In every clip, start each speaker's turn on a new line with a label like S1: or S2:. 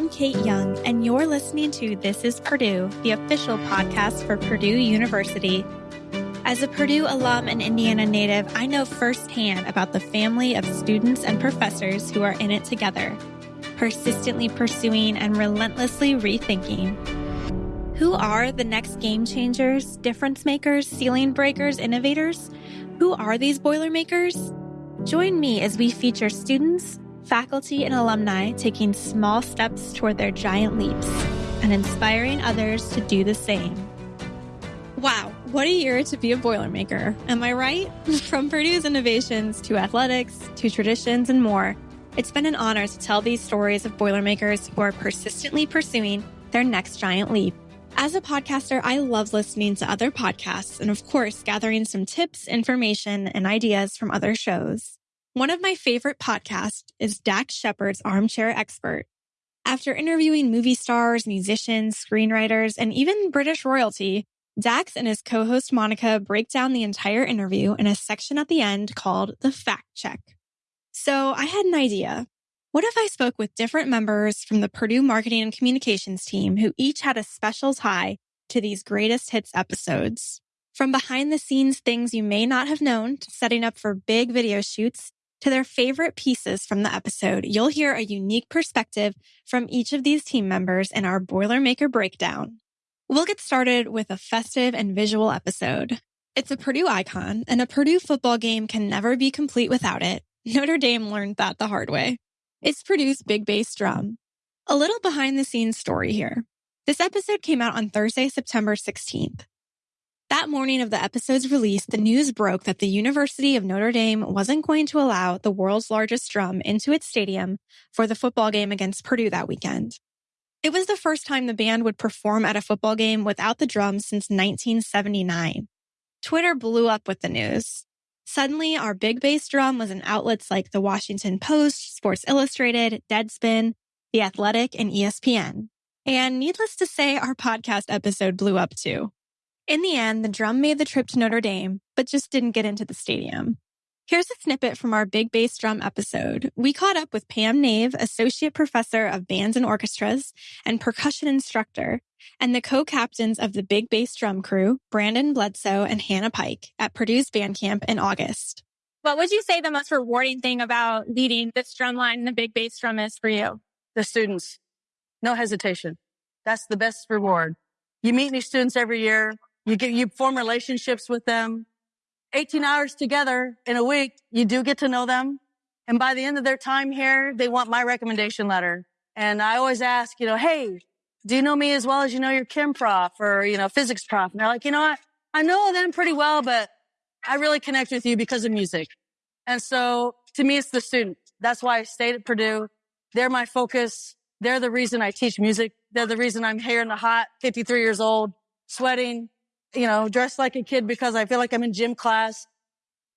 S1: I'm Kate Young, and you're listening to This is Purdue, the official podcast for Purdue University. As a Purdue alum and Indiana native, I know firsthand about the family of students and professors who are in it together, persistently pursuing and relentlessly rethinking. Who are the next game changers, difference makers, ceiling breakers, innovators? Who are these Boilermakers? Join me as we feature students, faculty, and alumni taking small steps toward their giant leaps and inspiring others to do the same. Wow, what a year to be a Boilermaker. Am I right? From Purdue's innovations to athletics to traditions and more, it's been an honor to tell these stories of Boilermakers who are persistently pursuing their next giant leap. As a podcaster, I love listening to other podcasts and, of course, gathering some tips, information, and ideas from other shows. One of my favorite podcasts is Dax Shepard's Armchair Expert. After interviewing movie stars, musicians, screenwriters, and even British royalty, Dax and his co-host Monica break down the entire interview in a section at the end called the fact check. So I had an idea. What if I spoke with different members from the Purdue marketing and communications team who each had a special tie to these greatest hits episodes? From behind the scenes things you may not have known to setting up for big video shoots to their favorite pieces from the episode, you'll hear a unique perspective from each of these team members in our Boilermaker breakdown. We'll get started with a festive and visual episode. It's a Purdue icon, and a Purdue football game can never be complete without it. Notre Dame learned that the hard way. It's Purdue's big bass drum. A little behind the scenes story here. This episode came out on Thursday, September 16th. That morning of the episode's release, the news broke that the University of Notre Dame wasn't going to allow the world's largest drum into its stadium for the football game against Purdue that weekend. It was the first time the band would perform at a football game without the drums since 1979. Twitter blew up with the news. Suddenly, our big bass drum was in outlets like the Washington Post, Sports Illustrated, Deadspin, The Athletic, and ESPN. And needless to say, our podcast episode blew up too. In the end, the drum made the trip to Notre Dame, but just didn't get into the stadium. Here's a snippet from our Big Bass Drum episode. We caught up with Pam Nave, Associate Professor of Bands and Orchestras and Percussion Instructor, and the co-captains of the Big Bass Drum crew, Brandon Bledsoe and Hannah Pike, at Purdue's band camp in August.
S2: What would you say the most rewarding thing about leading this drum line and the Big Bass Drum is for you?
S3: The students. No hesitation. That's the best reward. You meet new students every year. You get, you form relationships with them. 18 hours together in a week, you do get to know them. And by the end of their time here, they want my recommendation letter. And I always ask, you know, hey, do you know me as well as you know your chem prof or, you know, physics prof? And they're like, you know what? I know them pretty well, but I really connect with you because of music. And so to me, it's the student. That's why I stayed at Purdue. They're my focus. They're the reason I teach music. They're the reason I'm here in the hot, 53 years old, sweating, you know, dressed like a kid because I feel like I'm in gym class.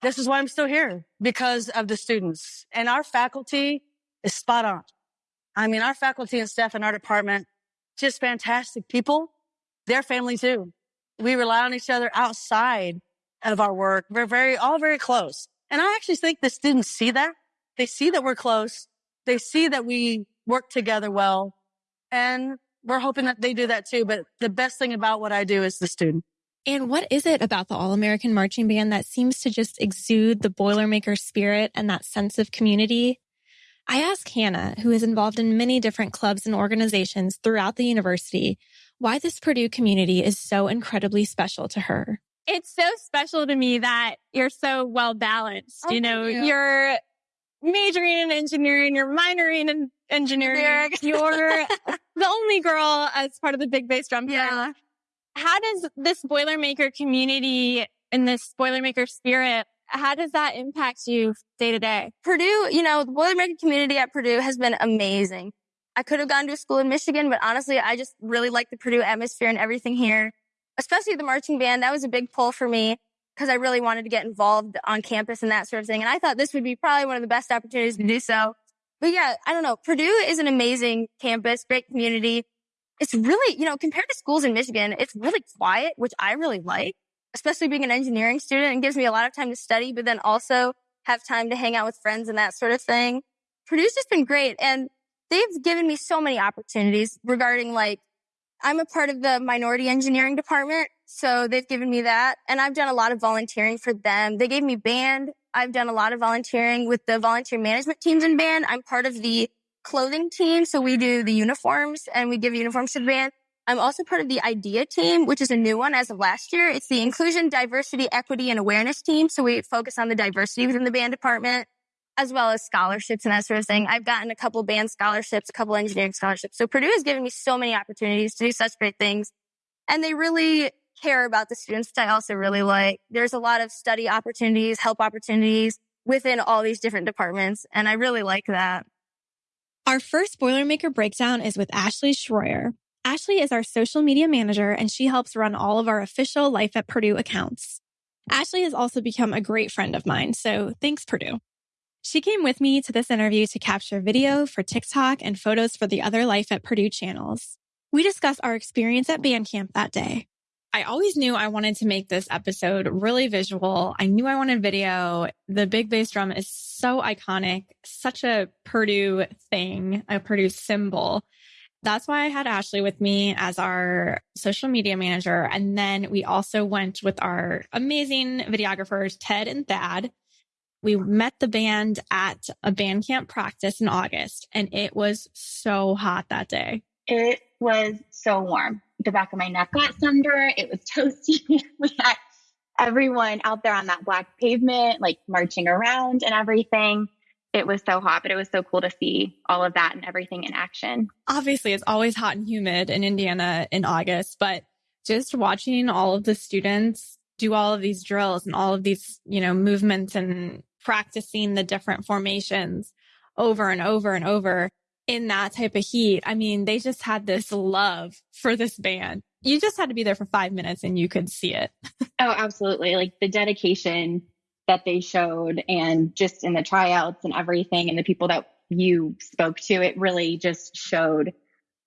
S3: This is why I'm still here because of the students and our faculty is spot on. I mean, our faculty and staff in our department, just fantastic people. Their family too. We rely on each other outside of our work. We're very, all very close. And I actually think the students see that. They see that we're close. They see that we work together well. And we're hoping that they do that too. But the best thing about what I do is the student.
S1: And what is it about the All American Marching Band that seems to just exude the Boilermaker spirit and that sense of community? I asked Hannah, who is involved in many different clubs and organizations throughout the university, why this Purdue community is so incredibly special to her.
S2: It's so special to me that you're so well balanced.
S3: Oh,
S2: you know,
S3: you.
S2: you're majoring in engineering, you're minoring in engineering. You're the only girl as part of the Big Bass Drum.
S4: Yeah.
S2: How does this Boilermaker community and this Boilermaker spirit, how does that impact you day to day?
S4: Purdue, you know, the Boilermaker community at Purdue has been amazing. I could have gone to a school in Michigan, but honestly, I just really like the Purdue atmosphere and everything here, especially the marching band. That was a big pull for me because I really wanted to get involved on campus and that sort of thing. And I thought this would be probably one of the best opportunities to do so. But yeah, I don't know. Purdue is an amazing campus, great community. It's really, you know, compared to schools in Michigan, it's really quiet, which I really like, especially being an engineering student. It gives me a lot of time to study, but then also have time to hang out with friends and that sort of thing. Purdue's just been great. And they've given me so many opportunities regarding like, I'm a part of the minority engineering department. So they've given me that and I've done a lot of volunteering for them. They gave me band. I've done a lot of volunteering with the volunteer management teams in band. I'm part of the clothing team. So we do the uniforms and we give uniforms to the band. I'm also part of the IDEA team, which is a new one as of last year. It's the Inclusion, Diversity, Equity, and Awareness team. So we focus on the diversity within the band department, as well as scholarships and that sort of thing. I've gotten a couple band scholarships, a couple engineering scholarships. So Purdue has given me so many opportunities to do such great things. And they really care about the students, which I also really like. There's a lot of study opportunities, help opportunities within all these different departments. And I really like that.
S1: Our first Boilermaker breakdown is with Ashley Schroyer. Ashley is our social media manager and she helps run all of our official Life at Purdue accounts. Ashley has also become a great friend of mine, so thanks, Purdue. She came with me to this interview to capture video for TikTok and photos for the other Life at Purdue channels. We discuss our experience at band camp that day. I always knew I wanted to make this episode really visual. I knew I wanted video. The big bass drum is so iconic, such a Purdue thing, a Purdue symbol that's why I had Ashley with me as our social media manager. And then we also went with our amazing videographers, Ted and Thad. We met the band at a band camp practice in August and it was so hot that day.
S5: It was so warm. The back of my neck got sunburned. It was toasty. we had everyone out there on that black pavement, like marching around and everything it was so hot, but it was so cool to see all of that and everything in action.
S1: Obviously, it's always hot and humid in Indiana in August, but just watching all of the students do all of these drills and all of these, you know, movements and practicing the different formations over and over and over in that type of heat. I mean, they just had this love for this band. You just had to be there for five minutes and you could see it.
S5: oh, absolutely. Like the dedication that they showed and just in the tryouts and everything and the people that you spoke to, it really just showed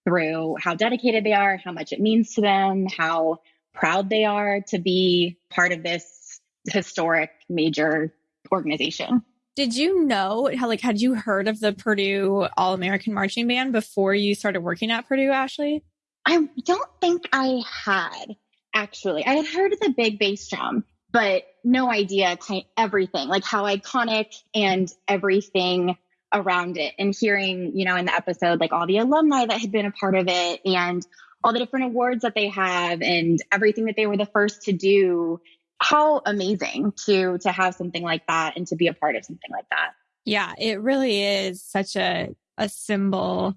S5: through how dedicated they are, how much it means to them, how proud they are to be part of this historic major organization.
S1: Did you know how like had you heard of the Purdue All American Marching Band before you started working at Purdue, Ashley?
S5: I don't think I had actually. I had heard of the big bass drum but no idea kind of everything, like how iconic and everything around it. And hearing, you know, in the episode, like all the alumni that had been a part of it and all the different awards that they have and everything that they were the first to do. How amazing to to have something like that and to be a part of something like that.
S1: Yeah, it really is such a a symbol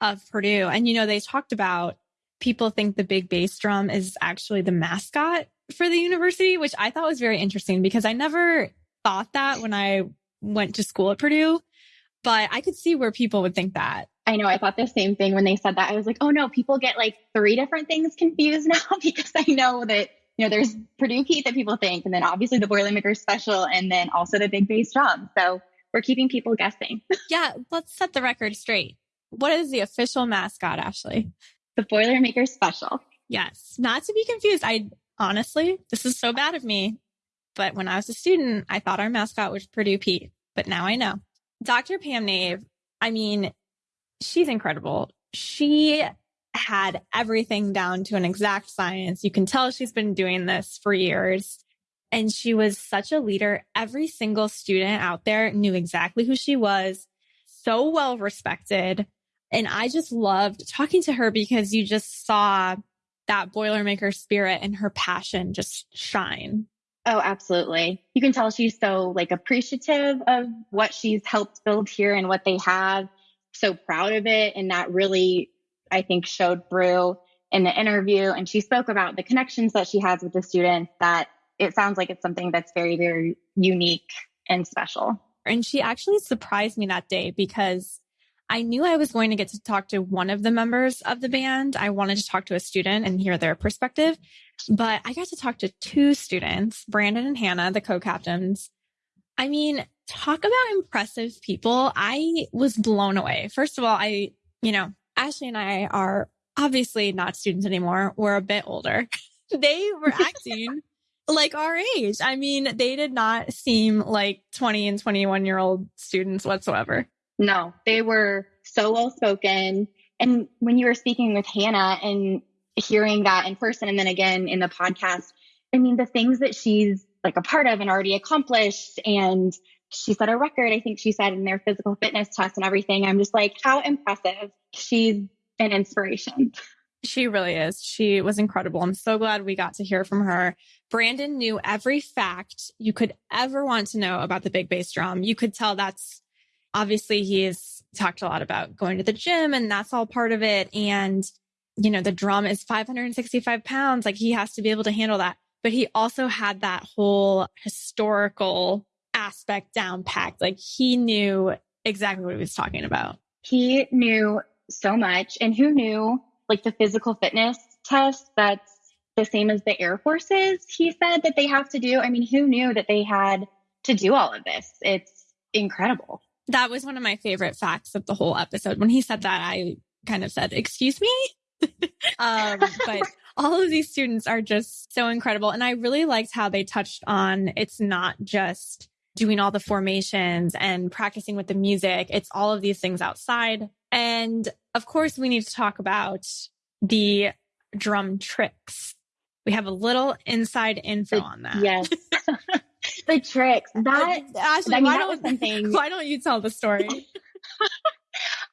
S1: of Purdue. And you know, they talked about people think the big bass drum is actually the mascot for the university, which I thought was very interesting because I never thought that when I went to school at Purdue, but I could see where people would think that.
S5: I know. I thought the same thing when they said that. I was like, oh no, people get like three different things confused now because I know that, you know, there's Purdue Pete that people think, and then obviously the Boilermaker special, and then also the big bass drum. So we're keeping people guessing.
S1: yeah. Let's set the record straight. What is the official mascot, Ashley?
S5: The Boilermaker special.
S1: Yes. Not to be confused. I honestly, this is so bad of me. But when I was a student, I thought our mascot was Purdue Pete, but now I know. Dr. Pam Nave, I mean, she's incredible. She had everything down to an exact science. You can tell she's been doing this for years. And she was such a leader. Every single student out there knew exactly who she was, so well respected. And I just loved talking to her because you just saw that Boilermaker spirit and her passion just shine.
S5: Oh, absolutely. You can tell she's so like appreciative of what she's helped build here and what they have. So proud of it. And that really, I think, showed through in the interview. And she spoke about the connections that she has with the students that it sounds like it's something that's very, very unique and special.
S1: And she actually surprised me that day because I knew I was going to get to talk to one of the members of the band. I wanted to talk to a student and hear their perspective, but I got to talk to two students, Brandon and Hannah, the co-captains. I mean, talk about impressive people. I was blown away. First of all, I, you know, Ashley and I are obviously not students anymore. We're a bit older. they were acting like our age. I mean, they did not seem like 20 and 21 year old students whatsoever.
S5: No, they were so well spoken. And when you were speaking with Hannah and hearing that in person and then again in the podcast, I mean, the things that she's like a part of and already accomplished and she set a record, I think she said in their physical fitness test and everything. I'm just like, how impressive. She's an inspiration.
S1: She really is. She was incredible. I'm so glad we got to hear from her. Brandon knew every fact you could ever want to know about the big bass drum. You could tell that's obviously he's talked a lot about going to the gym and that's all part of it. And, you know, the drum is 565 pounds. Like he has to be able to handle that. But he also had that whole historical aspect down packed. Like he knew exactly what he was talking about.
S5: He knew so much. And who knew like the physical fitness test that's the same as the Air Forces, he said that they have to do. I mean, who knew that they had to do all of this? It's incredible.
S1: That was one of my favorite facts of the whole episode. When he said that, I kind of said, Excuse me? um, but all of these students are just so incredible. And I really liked how they touched on it's not just doing all the formations and practicing with the music, it's all of these things outside. And of course, we need to talk about the drum tricks. We have a little inside info
S5: The-
S1: on that.
S5: Yes. the tricks. That
S1: Ashley,
S5: I mean,
S1: why
S5: that
S1: don't why don't you tell the story?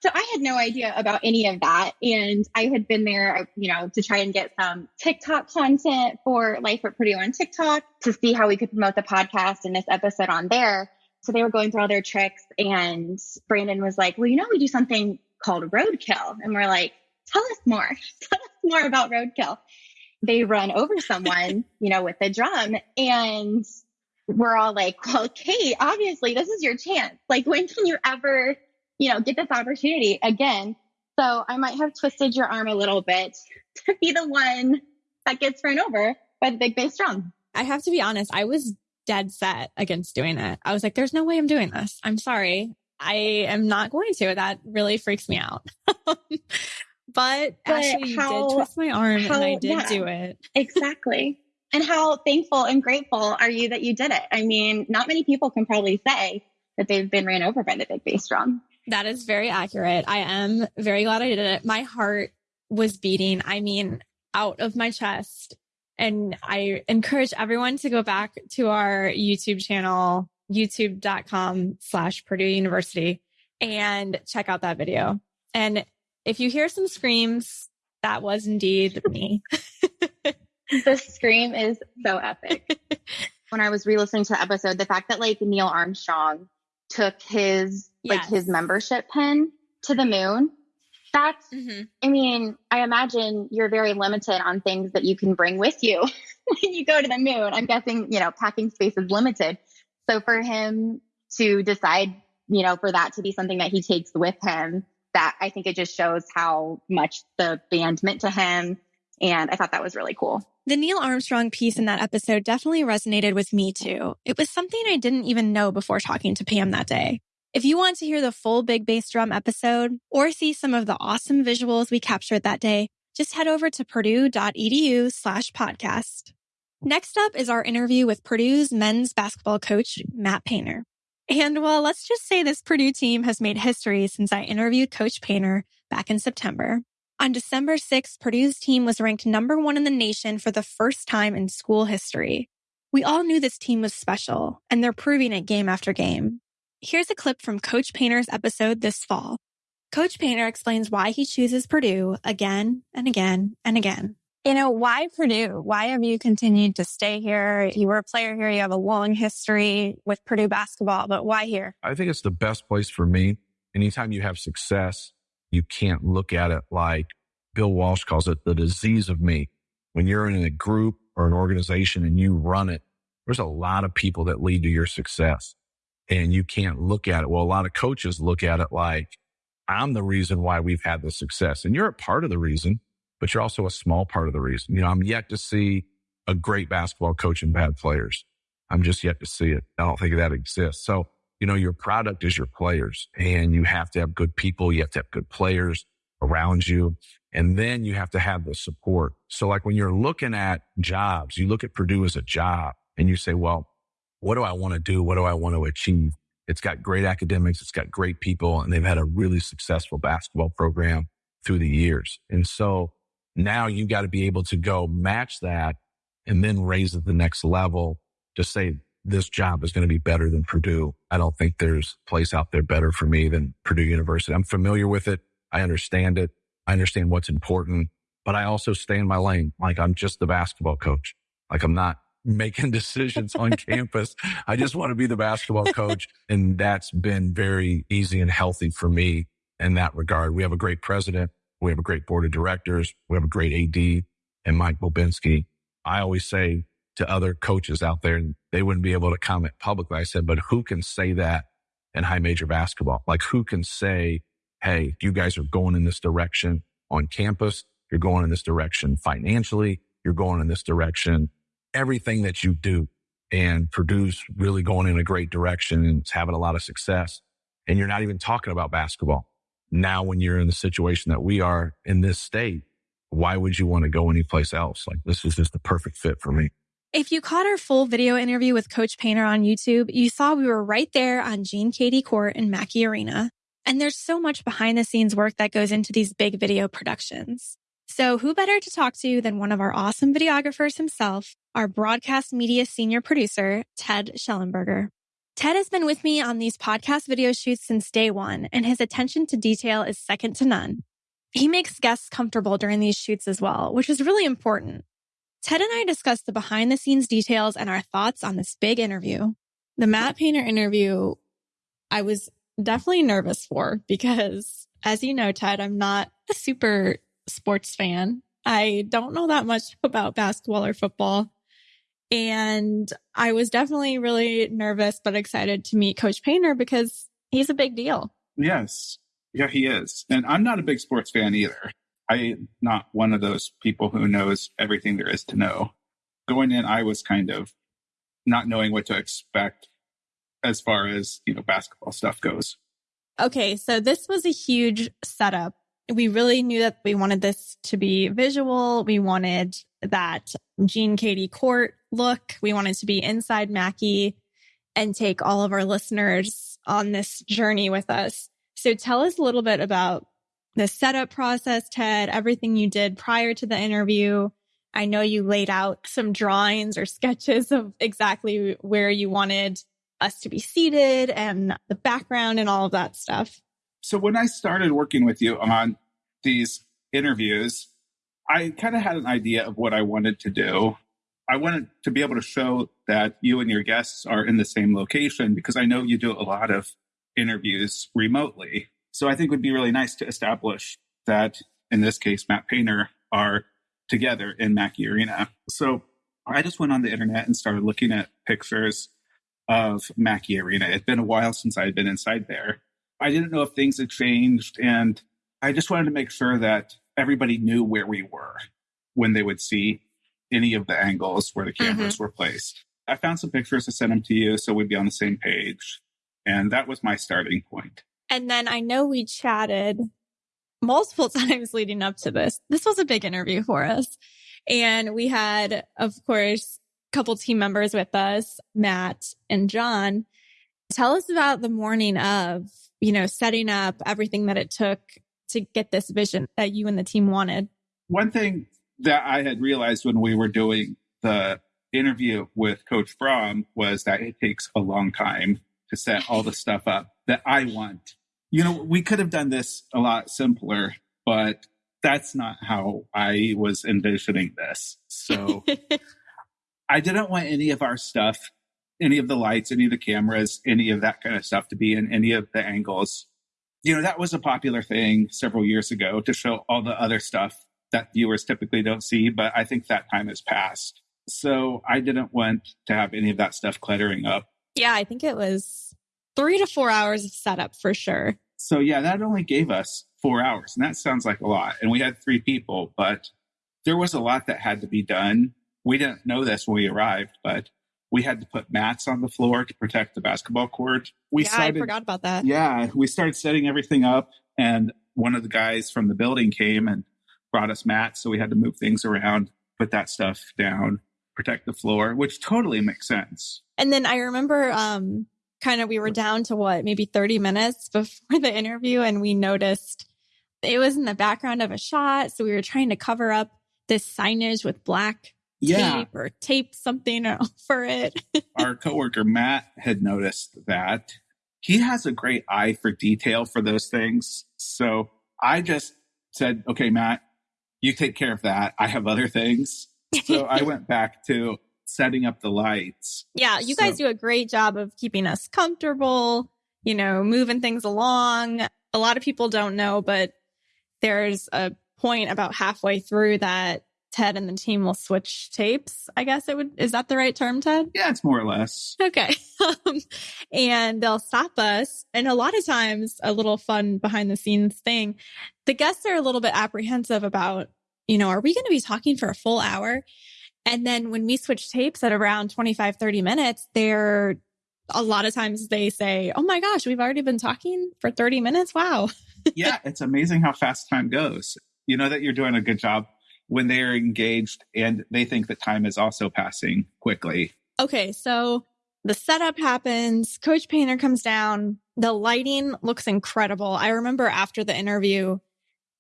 S5: So I had no idea about any of that. And I had been there, uh, you know, to try and get some TikTok content for Life at Purdue on TikTok to see how we could promote the podcast and this episode on there. So they were going through all their tricks and Brandon was like, well, you know, we do something called roadkill. And we're like, tell us more. tell us more about roadkill. They run over someone, you know, with a drum and we're all like, well, Kate, obviously this is your chance. Like, when can you ever you know, get this opportunity again. So I might have twisted your arm a little bit to be the one that gets run over by the big bass drum.
S1: I have to be honest, I was dead set against doing it. I was like, there's no way I'm doing this. I'm sorry. I am not going to. That really freaks me out. but,
S5: But
S1: Ashley, you did twist my arm and I did
S5: yeah.
S1: do it.
S5: Exactly. and how thankful and grateful are you that you did it? I mean, not many people can probably say that they've been ran over by the big bass drum.
S1: That is very accurate. I am very glad I did it. My heart was beating, I mean, out of my chest. And I encourage everyone to go back to our YouTube channel, youtube.com slash Purdue University and check out that video. And if you hear some screams, that was indeed me.
S5: the scream is so epic. when I was re-listening to the episode, the fact that like Neil Armstrong took his like his membership pin to the moon, that's
S1: Mhm.
S5: I mean, I imagine you're very limited on things that you can bring with you when you go to the moon. I'm guessing, you know, packing space is limited. So for him to decide, you know, for that to be something that he takes with him, that I think it just shows how much the band meant to him. And I thought that was really cool.
S6: The Neil Armstrong piece in that episode definitely resonated with me too. It was something I didn't even know before talking to Pam that day. If you want to hear the full Big Bass Drum episode or see some of the awesome visuals we captured that day, just head over to purdue.edu slash podcast. Next up is our interview with Purdue's men's basketball coach, Matt Painter. And well, let's just say this Purdue team has made history since I interviewed Coach Painter back in September. On December 6th, Purdue's team was ranked number one in the nation for the first time in school history. We all knew this team was special, and they're proving it game after game. Here's a clip from Coach Painter's episode this fall. Coach Painter explains why he chooses Purdue again and again and again.
S7: You know, why Purdue? Why have you continued to stay here? You were a player here. You have a long history with Purdue basketball, but why here?
S8: I think it's the best place for me. Anytime you have success, you can't look at it like Bill Walsh calls it the disease of me. When you're in a group or an organization and you run it, there's a lot of people that lead to your success and you can't look at it. Well, a lot of coaches look at it like I'm the reason why we've had the success and you're a part of the reason, but you're also a small part of the reason. You know, I'm yet to see a great basketball coach and bad players. I'm just yet to see it. I don't think that exists. So, you know, your product is your players and you have to have good people. You have to have good players around you. And then you have to have the support. So like when you're looking at jobs, you look at Purdue as a job and you say, well, what do I want to do? What do I want to achieve? It's got great academics. It's got great people and they've had a really successful basketball program through the years. And so now you got to be able to go match that and then raise it the next level to say this job is going to be better than Purdue. I don't think there's a place out there better for me than Purdue University. I'm familiar with it. I understand it. I understand what's important, but I also stay in my lane. Like I'm just the basketball coach. Like I'm not making decisions on campus. I just want to be the basketball coach. And that's been very easy and healthy for me in that regard. We have a great president. We have a great board of directors. We have a great AD and Mike Bobinski. I always say to other coaches out there, and they wouldn't be able to comment publicly. I said, but who can say that in high major basketball? Like who can say, Hey, you guys are going in this direction on campus. You're going in this direction financially. You're going in this direction everything that you do and Purdue's really going in a great direction and having a lot of success. And you're not even talking about basketball. Now, when you're in the situation that we are in this state, why would you want to go anyplace else? Like this is just the perfect fit for me.
S6: If you caught our full video interview with Coach Painter on YouTube, you saw we were right there on Gene Keady Court in Mackey Arena. And there's so much behind the scenes work that goes into these big video productions. So who better to talk to than one of our awesome videographers himself, our broadcast media senior producer, Ted Schellenberger. Ted has been with me on these podcast video shoots since day one, and his attention to detail is second to none. He makes guests comfortable during these shoots as well, which is really important. Ted and I discussed the behind the scenes details and our thoughts on this big interview.
S1: The Matt Painter interview, I was definitely nervous for because as you know, Ted, I'm not a super sports fan. I don't know that much about basketball or football. And I was definitely really nervous, but excited to meet Coach Painter because he's a big deal.
S9: Yes. Yeah, he is. And I'm not a big sports fan either. I'm not one of those people who knows everything there is to know. Going in, I was kind of not knowing what to expect as far as, you know, basketball stuff goes.
S1: Okay. So this was a huge setup we really knew that we wanted this to be visual. We wanted that Gene Keady Court look. We wanted to be inside Mackey and take all of our listeners on this journey with us. So tell us a little bit about the setup process, Ted, everything you did prior to the interview. I know you laid out some drawings or sketches of exactly where you wanted us to be seated and the background and all of that stuff.
S9: So when I started working with you on these interviews, I kind of had an idea of what I wanted to do. I wanted to be able to show that you and your guests are in the same location because I know you do a lot of interviews remotely. So I think it would be really nice to establish that, in this case, Matt Painter are together in Mackey Arena. So I just went on the internet and started looking at pictures of Mackey Arena. It'd been a while since I had been inside there. I didn't know if things had changed. And I just wanted to make sure that everybody knew where we were when they would see any of the angles where the mm-hmm. cameras mm-hmm. were placed. I found some pictures to send them to you so we'd be on the same page. And that was my starting point.
S1: And then I know we chatted multiple times leading up to this. This was a big interview for us. And we had, of course, a couple team members with us, Matt and John. Tell us about the morning of, you know, setting up everything that it took to get this vision that you and the team wanted?
S9: One thing that I had realized when we were doing the interview with Coach Brohm was that it takes a long time to set all the stuff up that I want. You know, we could have done this a lot simpler, but that's not how I was envisioning this. So I didn't want any of our stuff any of the lights, any of the cameras, any of that kind of stuff to be in any of the angles. You know, that was a popular thing several years ago to show all the other stuff that viewers typically don't see, but I think that time has passed. So I didn't want to have any of that stuff cluttering up.
S1: Yeah, I think it was three to four hours of setup for sure.
S9: So yeah, that only gave us four hours. And that sounds like a lot. And we had three people, but there was a lot that had to be done. We didn't know this when we arrived, but we had to put mats on the floor to protect the basketball court. We
S1: yeah, started, I forgot about that.
S9: Yeah, we started setting everything up, and one of the guys from the building came and brought us mats, so we had to move things around, put that stuff down, protect the floor, which totally makes sense.
S1: And then I remember um, kind of we were down to what, maybe 30 minutes before the interview and we noticed it was in the background of a shot. So we were trying to cover up this signage with black
S9: Yeah.
S1: tape or tape something for it.
S9: Our coworker Matt had noticed that. He has a great eye for detail for those things. So I just said, okay, Matt, you take care of that. I have other things. So I went back to setting up the lights.
S1: yeah, you guys do a great job of keeping us comfortable, you know, moving things along. A lot of people don't know, but there's a point about halfway through that Ted and the team will switch tapes. I guess it would, is that the right term, Ted?
S9: Yeah, it's more or less.
S1: Okay. Um, and they'll stop us. And a lot of times, a little fun behind the scenes thing, the guests are a little bit apprehensive about, you know, are we going to be talking for a full hour? And then when we switch tapes at around 25, 30 minutes, they're a lot of times they say, Oh my gosh, we've already been talking for 30 minutes. Wow.
S9: yeah, it's amazing how fast time goes. You know that you're doing a good job when they're engaged and they think that time is also passing quickly.
S1: Okay, so the setup happens, Coach Painter comes down, the lighting looks incredible. I remember after the interview,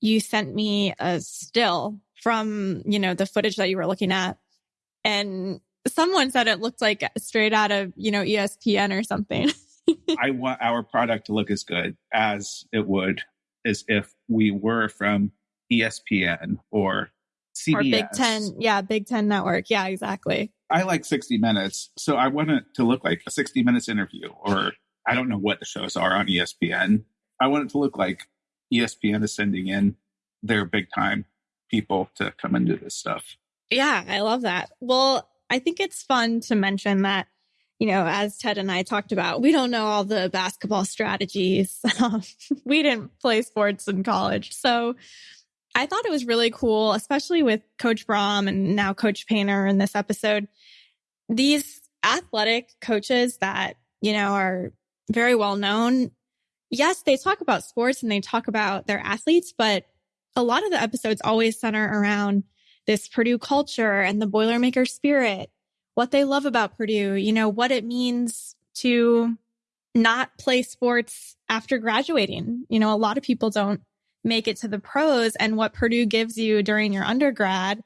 S1: you sent me a still from, you know, the footage that you were looking at. And someone said it looked like straight out of, you know, ESPN or something.
S9: I want our product to look as good as it would as if we were from ESPN or CBS.
S1: or Big Ten. Yeah, Big Ten Network. Yeah, exactly.
S9: I like 60 minutes, so I want it to look like a 60 minutes interview, or I don't know what the shows are on ESPN. I want it to look like ESPN is sending in their big time people to come and do this stuff.
S1: Yeah, I love that. Well, I think it's fun to mention that, you know, as Ted and I talked about, we don't know all the basketball strategies. we didn't play sports in college. So I thought it was really cool, especially with Coach Brohm and now Coach Painter in this episode. These athletic coaches that, you know, are very well known. Yes, they talk about sports and they talk about their athletes, but a lot of the episodes always center around this Purdue culture and the Boilermaker spirit, what they love about Purdue, you know, what it means to not play sports after graduating. You know, a lot of people don't make it to the pros and what Purdue gives you during your undergrad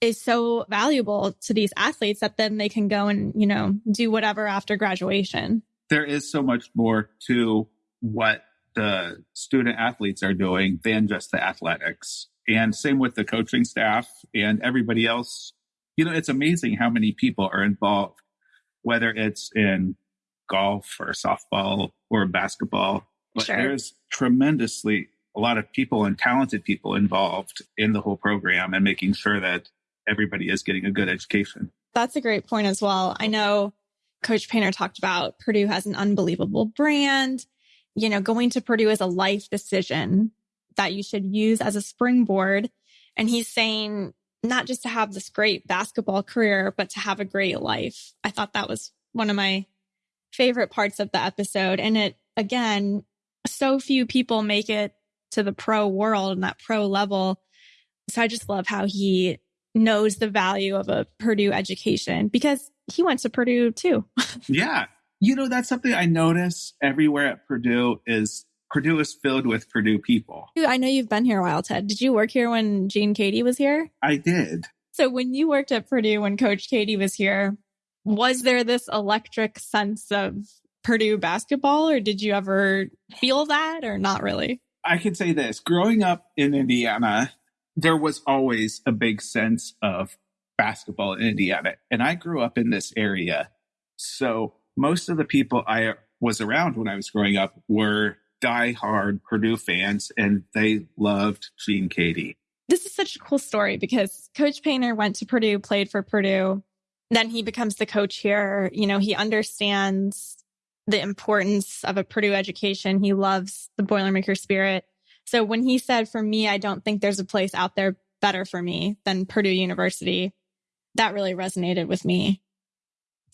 S1: is so valuable to these athletes that then they can go and, you know, do whatever after graduation.
S9: There is so much more to what the student athletes are doing than just the athletics. And same with the coaching staff and everybody else. You know, it's amazing how many people are involved, whether it's in golf or softball or basketball. But
S1: Sure.
S9: there's tremendously a lot of people and talented people involved in the whole program and making sure that everybody is getting a good education.
S1: That's a great point as well. I know Coach Painter talked about Purdue has an unbelievable brand. You know, going to Purdue is a life decision that you should use as a springboard. And he's saying not just to have this great basketball career, but to have a great life. I thought that was one of my favorite parts of the episode. And it, again, so few people make it to the pro world and that pro level. So I just love how he knows the value of a Purdue education because he went to Purdue too.
S9: Yeah. You know, that's something I notice everywhere at Purdue is Purdue is filled with Purdue people.
S1: I know you've been here a while, Ted. Did you work here when Gene Keady was here?
S9: I did.
S1: So when you worked at Purdue when Coach Keady was here, was there this electric sense of Purdue basketball or did you ever feel that or not really?
S9: I can say this growing up in Indiana, there was always a big sense of basketball in Indiana. And I grew up in this area. So most of the people I was around when I was growing up were diehard Purdue fans and they loved Gene Keady.
S1: This is such a cool story because Coach Painter went to Purdue, played for Purdue. Then he becomes the coach here. You know, he understands the importance of a Purdue education. He loves the Boilermaker spirit. So when he said, for me, I don't think there's a place out there better for me than Purdue University, that really resonated with me.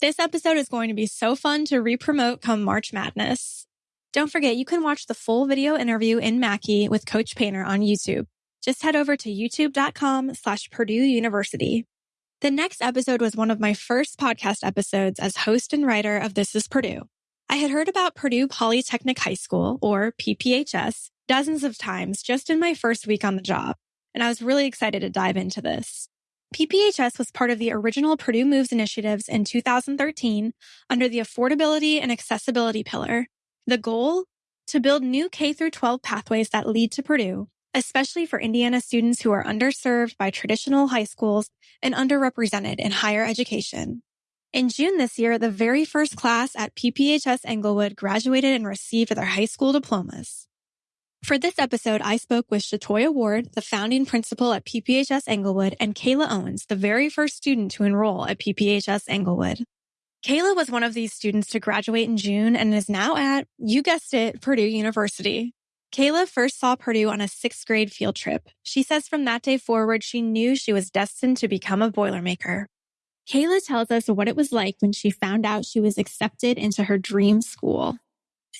S1: This episode is going to be so fun to re-promote come March Madness. Don't forget, you can watch the full video interview in Mackey with Coach Painter on YouTube. Just head over to youtube.com slash Purdue University. The next episode was one of my first podcast episodes as host and writer of This is Purdue. I had heard about Purdue Polytechnic High School, or PPHS, dozens of times just in my first week on the job, and I was really excited to dive into this. PPHS was part of the original Purdue Moves initiatives in 2013 under the affordability and accessibility pillar. The goal? To build new K 12 pathways that lead to Purdue, especially for Indiana students who are underserved by traditional high schools and underrepresented in higher education. In June this year, the very first class at PPHS Englewood graduated and received their high school diplomas. For this episode, I spoke with Shatoya Ward, the founding principal at PPHS Englewood, and Kayla Owens, the very first student to enroll at PPHS Englewood. Kayla was one of these students to graduate in June and is now at, you guessed it, Purdue University. Kayla first saw Purdue on a sixth grade field trip. She says from that day forward, she knew she was destined to become a Boilermaker. Kayla tells us what it was like when she found out she was accepted into her dream school.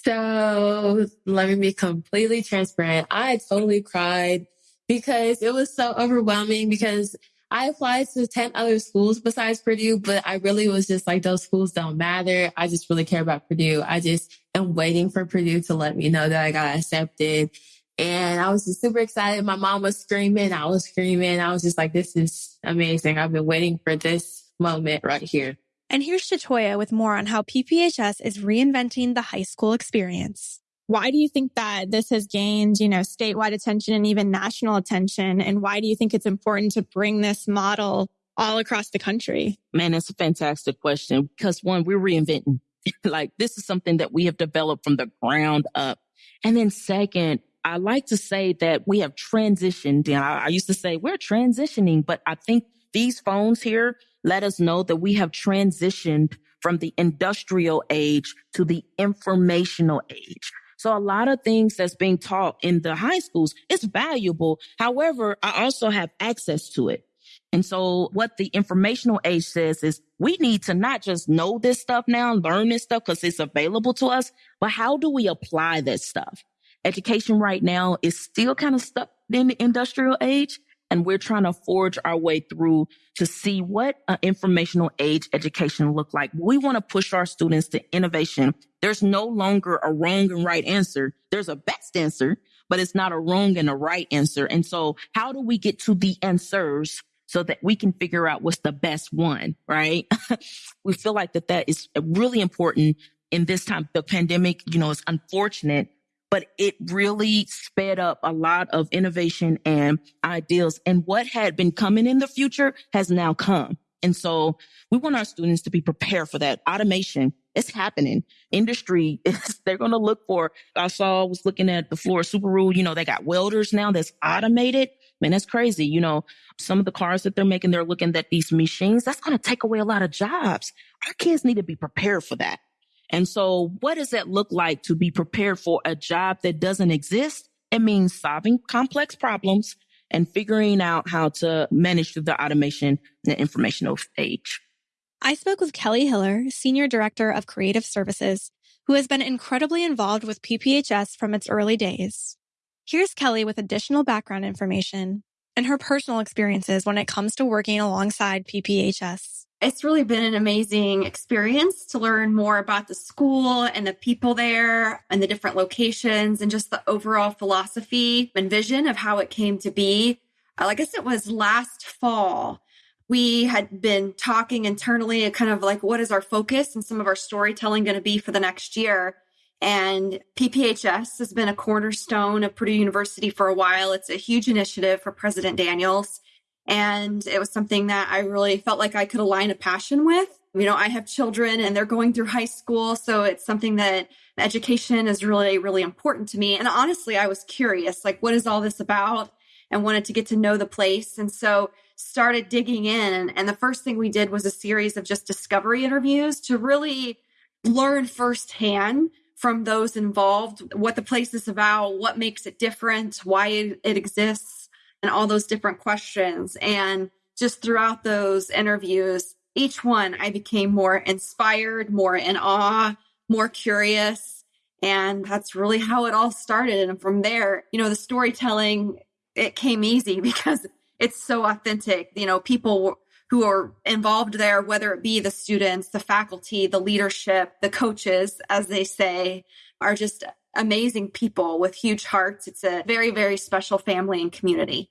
S10: So let me be completely transparent. I totally cried because it was so overwhelming because I applied to 10 other schools besides Purdue, but I really was just like, those schools don't matter. I just really care about Purdue. I just am waiting for Purdue to let me know that I got accepted. And I was just super excited. My mom was screaming. I was screaming. I was just like, this is amazing. I've been waiting for this moment right here.
S1: And here's Shatoya with more on how PPHS is reinventing the high school experience.
S11: Why do you think that this has gained, you know, statewide attention and even national attention? And why do you think it's important to bring this model all across the country?
S12: Man, that's a fantastic question because one, we're reinventing. like this is something that we have developed from the ground up. And then second, I like to say that we have transitioned. And I, I used to say we're transitioning, but I think these phones here let us know that we have transitioned from the industrial age to the informational age. So a lot of things that's being taught in the high schools is valuable. However, I also have access to it. And so what the informational age says is we need to not just know this stuff now, learn this stuff because it's available to us, but how do we apply that stuff? Education right now is still kind of stuck in the industrial age and we're trying to forge our way through to see what uh, informational age education look like. We want to push our students to innovation. There's no longer a wrong and right answer. There's a best answer, but it's not a wrong and a right answer. And so how do we get to the answers so that we can figure out what's the best one, right? we feel like that that is really important in this time. The pandemic, you know, is unfortunate, but it really sped up a lot of innovation and ideas. And what had been coming in the future has now come. And so we want our students to be prepared for that. automation. It's happening. Industry is, they're going to look for, I saw, was looking at the floor Subaru, you know, they got welders now that's automated. Man, that's crazy. You know, some of the cars that they're making, they're looking at these machines. That's going to take away a lot of jobs. Our kids need to be prepared for that. And so what does that look like to be prepared for a job that doesn't exist? It means solving complex problems and figuring out how to manage through the automation and informational age.
S1: I spoke with Kelly Hiller, Senior Director of Creative Services, who has been incredibly involved with PPHS from its early days. Here's Kelly with additional background information and her personal experiences when it comes to working alongside PPHS
S13: it's really been an amazing experience to learn more about the school and the people there and the different locations and just the overall philosophy and vision of how it came to be. Uh, I guess it was last fall. We had been talking internally kind of like, what is our focus and some of our storytelling going to be for the next year? And PPHS has been a cornerstone of Purdue University for a while. It's a huge initiative for President Daniels. And it was something that I really felt like I could align a passion with. You know, I have children and they're going through high school. So it's something that education is really, really important to me. And honestly, I was curious, like, what is all this about? And wanted to get to know the place. And so started digging in. And the first thing we did was a series of just discovery interviews to really learn firsthand from those involved what the place is about, what makes it different, why it exists and all those different questions. And just throughout those interviews, each one I became more inspired, more in awe, more curious. And that's really how it all started. And from there, you know, the storytelling, it came easy because it's so authentic. You know, people who are involved there, whether it be the students, the faculty, the leadership, the coaches, as they say, are just amazing people with huge hearts. It's a very, very special family and community.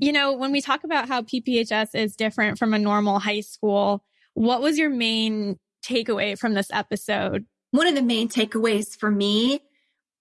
S1: You know, when we talk about how PPHS is different from a normal high school, what was your main takeaway from this episode?
S13: One of the main takeaways for me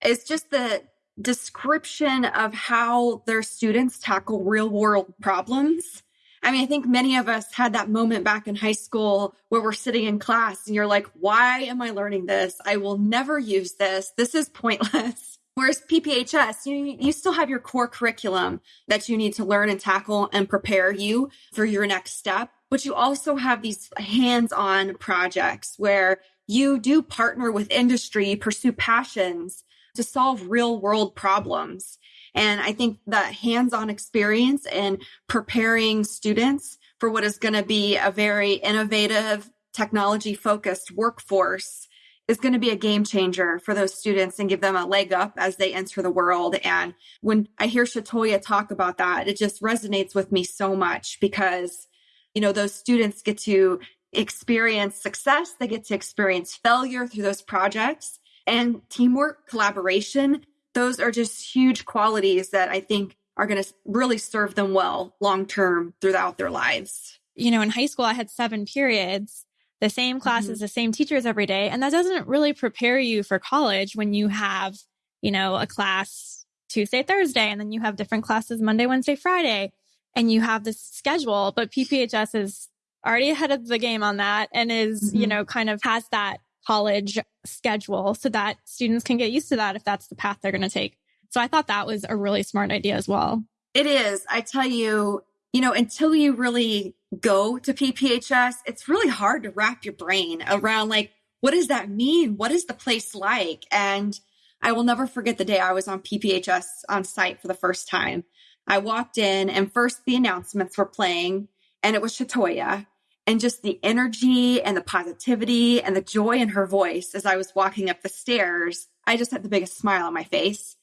S13: is just the description of how their students tackle real world problems. I mean, I think many of us had that moment back in high school where we're sitting in class and you're like, why am I learning this? I will never use this. This is pointless. Whereas PPHS, you, you still have your core curriculum that you need to learn and tackle and prepare you for your next step. But you also have these hands on projects where you do partner with industry, pursue passions to solve real world problems. And I think the hands on experience and preparing students for what is going to be a very innovative, technology focused workforce is going to be a game changer for those students and give them a leg up as they enter the world. And when I hear Shatoya talk about that, it just resonates with me so much because, you know, those students get to experience success, they get to experience failure through those projects and teamwork, collaboration. Those are just huge qualities that I think are going to really serve them well long term throughout their lives.
S1: You know, in high school, I had seven periods, the same classes, mm-hmm. the same teachers every day. And that doesn't really prepare you for college when you have, you know, a class Tuesday, Thursday, and then you have different classes Monday, Wednesday, Friday, and you have this schedule. But PPHS is already ahead of the game on that and is, mm-hmm. you know, kind of has that college schedule so that students can get used to that if that's the path they're going to take. So I thought that was a really smart idea as well.
S13: It is. I tell you, you know, until you really go to PPHS, it's really hard to wrap your brain around like, what does that mean? What is the place like? And I will never forget the day I was on PPHS on site for the first time. I walked in and first the announcements were playing and it was Shatoya and just the energy and the positivity and the joy in her voice as I was walking up the stairs. I just had the biggest smile on my face.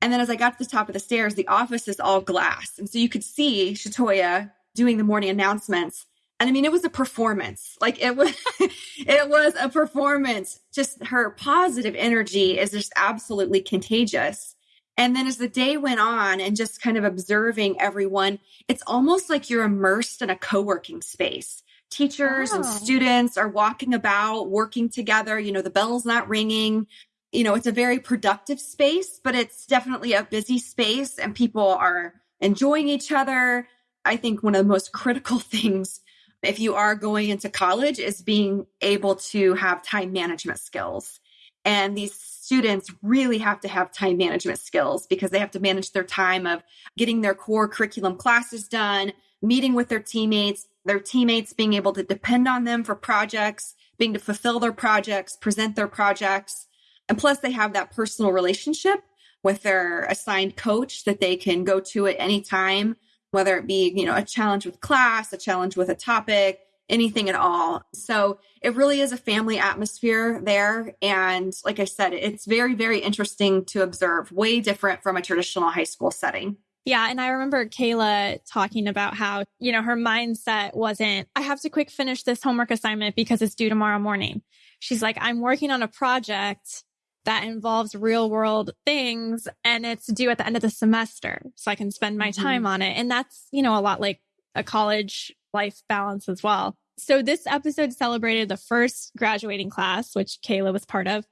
S13: And then as I got to the top of the stairs, the office is all glass. And so you could see Shatoya doing the morning announcements. And I mean, it was a performance. Like it was, it was a performance. Just her positive energy is just absolutely contagious. And then as the day went on and just kind of observing everyone, it's almost like you're immersed in a co-working space. Teachers oh. and students are walking about, working together. You know, the bell's not ringing. You know, it's a very productive space, but it's definitely a busy space and people are enjoying each other. I think one of the most critical things if you are going into college is being able to have time management skills. And these students really have to have time management skills because they have to manage their time of getting their core curriculum classes done, meeting with their teammates, their teammates being able to depend on them for projects, being to fulfill their projects, present their projects. And plus they have that personal relationship with their assigned coach that they can go to at any time, whether it be, you know, a challenge with class, a challenge with a topic, anything at all. So it really is a family atmosphere there. And like I said, it's very, very interesting to observe, way different from a traditional high school setting.
S1: Yeah. And I remember Kayla talking about how, you know, her mindset wasn't, I have to quick finish this homework assignment because it's due tomorrow morning. She's like, I'm working on a project that involves real world things and it's due at the end of the semester. So I can spend my mm-hmm. time on it. And that's, you know, a lot like a college life balance as well. So this episode celebrated the first graduating class, which Kayla was part of.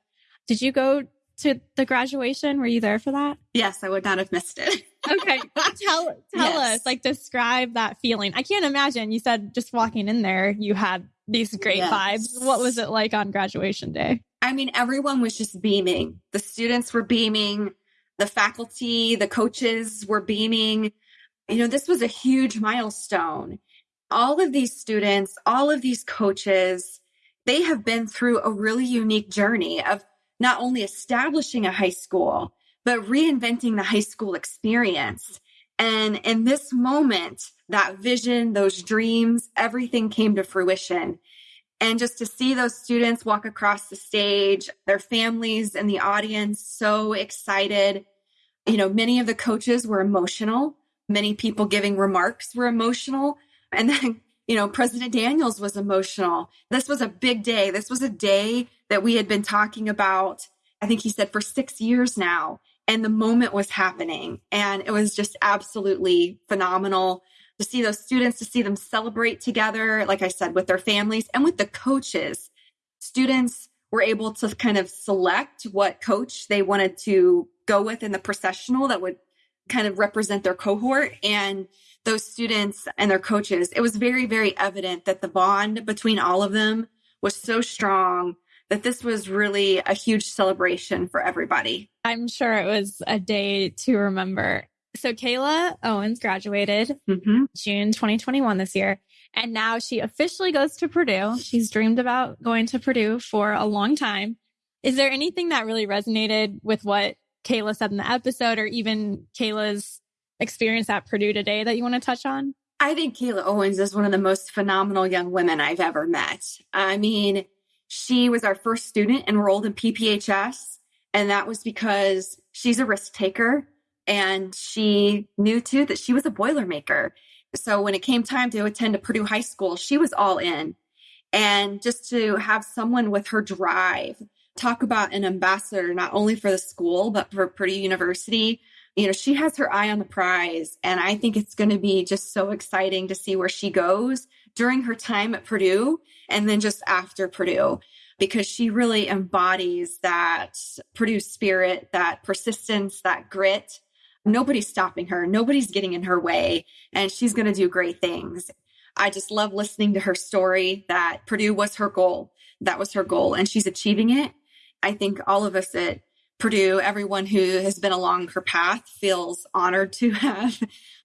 S1: Did you go to the graduation? Were you there for that?
S13: Yes, I would not have missed it.
S1: okay. Tell tell yes. us, like describe that feeling. I can't imagine. You said just walking in there, you had these great yes. vibes. What was it like on graduation day?
S13: I mean, everyone was just beaming. The students were beaming, the faculty, the coaches were beaming. You know, this was a huge milestone all of these students, all of these coaches, they have been through a really unique journey of not only establishing a high school, but reinventing the high school experience. And in this moment, that vision, those dreams, everything came to fruition. And just to see those students walk across the stage, their families and the audience so excited. You know, many of the coaches were emotional. Many people giving remarks were emotional. And then you know, President Daniels was emotional. This was a big day. This was a day that we had been talking about, I think he said for six years now. And the moment was happening. And it was just absolutely phenomenal to see those students, to see them celebrate together, like I said, with their families and with the coaches. Students were able to kind of select what coach they wanted to go with in the processional that would kind of represent their cohort. And those students and their coaches, it was very, very evident that the bond between all of them was so strong that this was really a huge celebration for everybody.
S1: I'm sure it was a day to remember. So Kayla Owens graduated
S13: mm-hmm.
S1: June 2021 this year. And now she officially goes to Purdue. She's dreamed about going to Purdue for a long time. Is there anything that really resonated with what Kayla said in the episode or even Kayla's experience at Purdue today that you want to touch on?
S13: I think Kayla Owens is one of the most phenomenal young women I've ever met. I mean, she was our first student enrolled in PPHS, and that was because she's a risk taker and she knew too that she was a Boilermaker. So when it came time to attend a Purdue High School, she was all in. And just to have someone with her drive talk about an ambassador, not only for the school, but for Purdue University, you know, she has her eye on the prize. And I think it's going to be just so exciting to see where she goes during her time at Purdue and then just after Purdue, because she really embodies that Purdue spirit, that persistence, that grit. Nobody's stopping her. Nobody's getting in her way. And she's going to do great things. I just love listening to her story that Purdue was her goal. That was her goal, and she's achieving it. I think all of us at Purdue, everyone who has been along her path feels honored to have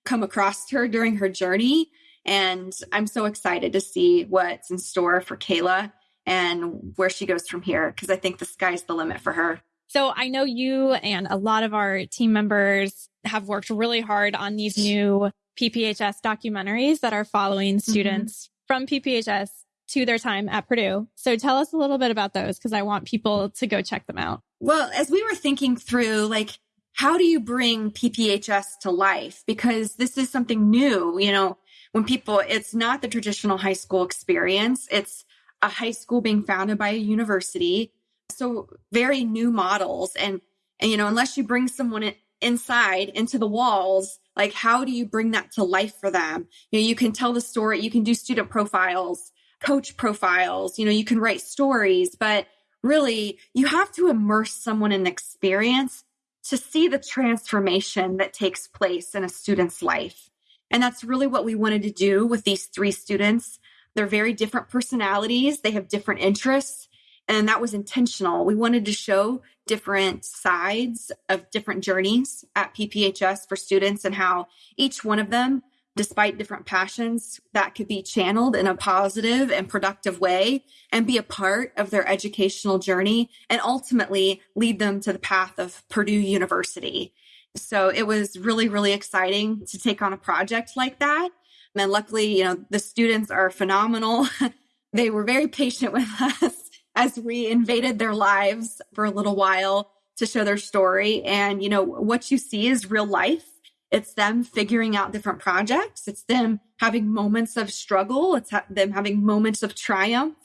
S13: come across her during her journey. And I'm so excited to see what's in store for Kayla and where she goes from here, because I think the sky's the limit for her.
S1: So I know you and a lot of our team members have worked really hard on these new PPHS documentaries that are following mm-hmm. students mm-hmm. from PPHS to their time at Purdue. So tell us a little bit about those because I want people to go check them out.
S13: Well, as we were thinking through, like, how do you bring PPHS to life? Because this is something new, you know, when people, it's not the traditional high school experience. It's a high school being founded by a university. So very new models. And, and you know, unless you bring someone in, inside into the walls, like how do you bring that to life for them? You know, you can tell the story, you can do student profiles, coach profiles, you know, you can write stories, but really you have to immerse someone in the experience to see the transformation that takes place in a student's life. And that's really what we wanted to do with these three students. They're very different personalities, they have different interests, and that was intentional. We wanted to show different sides of different journeys at PPHS for students and how each one of them despite different passions that could be channeled in a positive and productive way and be a part of their educational journey and ultimately lead them to the path of Purdue University. So it was really, really exciting to take on a project like that. And luckily, you know, the students are phenomenal. they were very patient with us as we invaded their lives for a little while to show their story. And, you know, what you see is real life it's them figuring out different projects. It's them having moments of struggle. It's ha- them having moments of triumph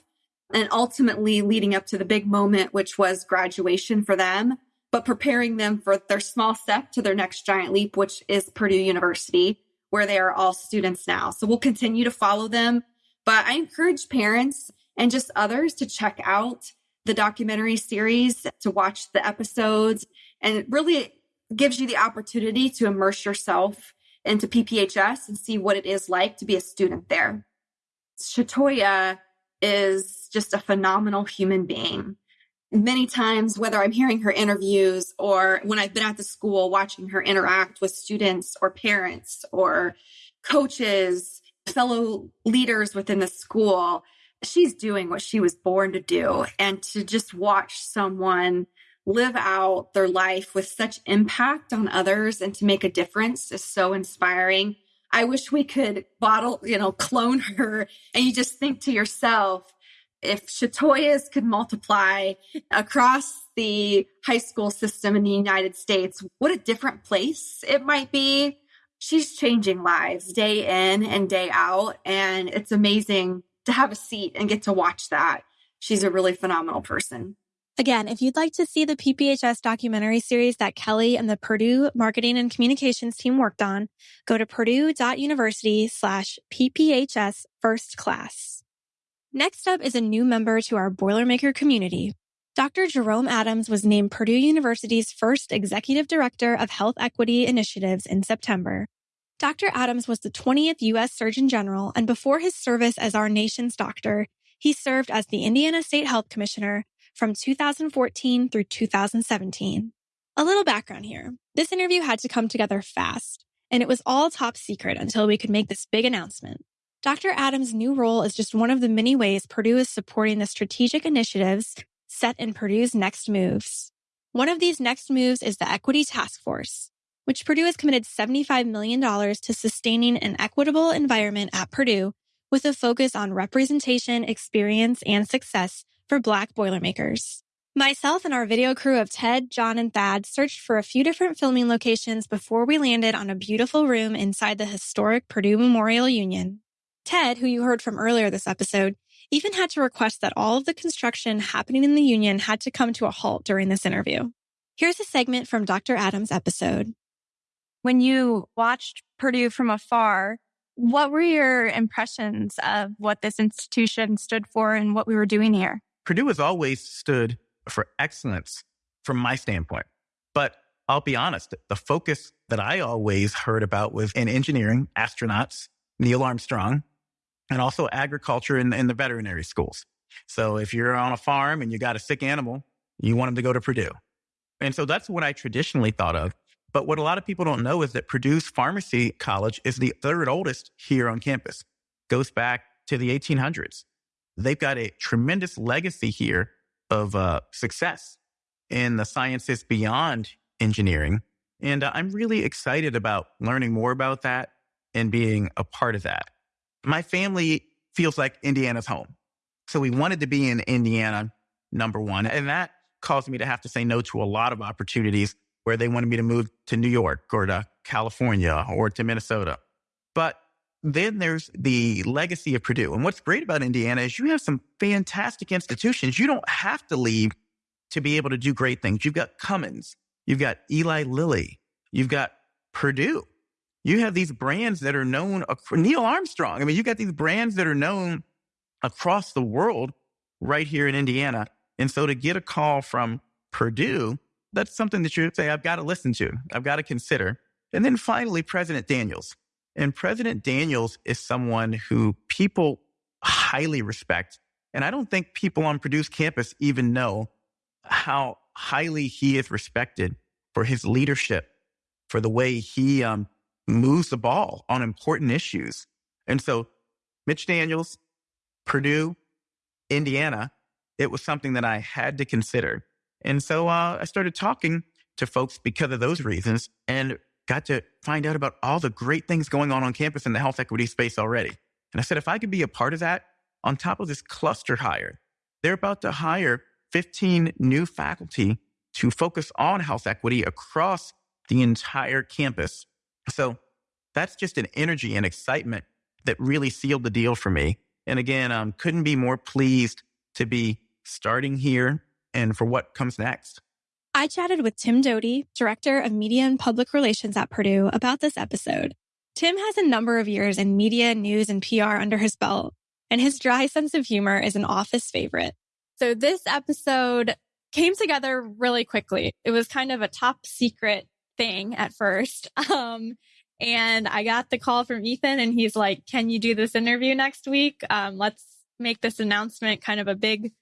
S13: and ultimately leading up to the big moment, which was graduation for them, but preparing them for their small step to their next giant leap, which is Purdue University, where they are all students now. So we'll continue to follow them. But I encourage parents and just others to check out the documentary series, to watch the episodes and it really gives you the opportunity to immerse yourself into PPHS and see what it is like to be a student there. Shatoya is just a phenomenal human being. Many times, whether I'm hearing her interviews or when I've been at the school watching her interact with students or parents or coaches, fellow leaders within the school, she's doing what she was born to do. And to just watch someone live out their life with such impact on others and to make a difference is so inspiring. I wish we could bottle, you know, clone her and you just think to yourself, if Shatoyas could multiply across the high school system in the United States, what a different place it might be. she's changing lives day in and day out. And it's amazing to have a seat and get to watch that. She's a really phenomenal person.
S1: Again, if you'd like to see the PPHS documentary series that Kelly and the Purdue marketing and communications team worked on, go to purdue.university slash PPHS first class. Next up is a new member to our Boilermaker community. Dr. Jerome Adams was named Purdue University's first executive director of health equity initiatives in September. Dr. Adams was the 20th U.S. Surgeon General, and before his service as our nation's doctor, he served as the Indiana State Health Commissioner from 2014 through 2017. A little background here. This interview had to come together fast, and it was all top secret until we could make this big announcement. Dr. Adams' new role is just one of the many ways Purdue is supporting the strategic initiatives set in Purdue's next moves. One of these next moves is the Equity Task Force, which Purdue has committed $75 million to sustaining an equitable environment at Purdue with a focus on representation, experience, and success for Black Boilermakers. Myself and our video crew of Ted, John, and Thad searched for a few different filming locations before we landed on a beautiful room inside the historic Purdue Memorial Union. Ted, who you heard from earlier this episode, even had to request that all of the construction happening in the union had to come to a halt during this interview. Here's a segment from Dr. Adams' episode.
S14: When you watched Purdue from afar, what were your impressions of what this institution stood for and what we were doing here?
S15: Purdue has always stood for excellence from my standpoint. But I'll be honest, the focus that I always heard about was in engineering, astronauts, Neil Armstrong, and also agriculture in, the veterinary schools. So if you're on a farm and you got a sick animal, you want them to go to Purdue. And so that's what I traditionally thought of. But what a lot of people don't know is that Purdue's pharmacy college is the third oldest here on campus, goes back to the 1800s. They've got a tremendous legacy here of uh, success in the sciences beyond engineering. And uh, I'm really excited about learning more about that and being a part of that. My family feels like Indiana's home. So we wanted to be in Indiana, number one. And that caused me to have to say no to a lot of opportunities where they wanted me to move to New York or to California or to Minnesota. But then there's the legacy of Purdue. And what's great about Indiana is you have some fantastic institutions. You don't have to leave to be able to do great things. You've got Cummins, you've got Eli Lilly, you've got Purdue. You have these brands that are known, Neil Armstrong. I mean, you've got these brands that are known across the world right here in Indiana. And so to get a call from Purdue that's something that you say, I've got to listen to, I've got to consider. And then finally, President Daniels. And President Daniels is someone who people highly respect. And I don't think people on Purdue's campus even know how highly he is respected for his leadership, for the way he um, moves the ball on important issues. And so, Mitch Daniels, Purdue, Indiana, it was something that I had to consider. And so uh, I started talking to folks because of those reasons and got to find out about all the great things going on on campus in the health equity space already. And I said, if I could be a part of that on top of this cluster hire, they're about to hire 15 new faculty to focus on health equity across the entire campus. So that's just an energy and excitement that really sealed the deal for me. And again, um, couldn't be more pleased to be starting here and for what comes next.
S1: I chatted with Tim Doty, Director of Media and Public Relations at Purdue, about this episode. Tim has a number of years in media, news, and PR under his belt, and his dry sense of humor is an office favorite. So this episode came together really quickly. It was kind of a top secret thing at first. Um, and I got the call from Ethan and he's like, can you do this interview next week? Um, let's make this announcement kind of a big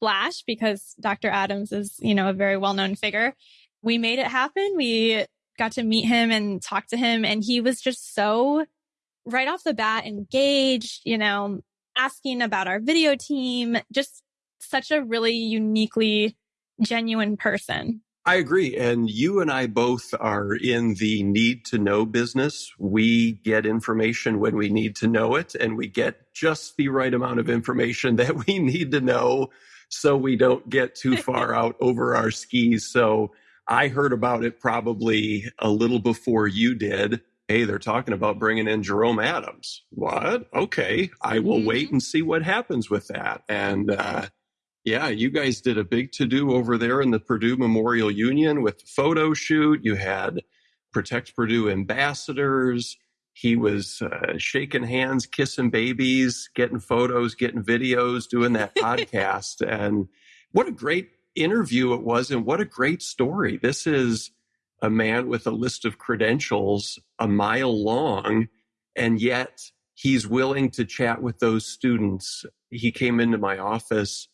S1: splash because Dr. Adams is, you know, a very well known figure. We made it happen. We got to meet him and talk to him. And he was just so right off the bat engaged, you know, asking about our video team, just such a really uniquely genuine person.
S16: I agree. And you and I both are in the need to know business. We get information when we need to know it, and we get just the right amount of information that we need to know so we don't get too far out over our skis. So I heard about it probably a little before you did. hey, they're talking about bringing in Jerome Adams. What? Okay. I will mm-hmm. wait and see what happens with that. And, uh, yeah, you guys did a big to do over there in the Purdue Memorial Union with the photo shoot. You had Protect Purdue ambassadors. He was uh, shaking hands, kissing babies, getting photos, getting videos, doing that podcast. And what a great interview it was, and what a great story. This is a man with a list of credentials a mile long, and yet he's willing to chat with those students. He came into my office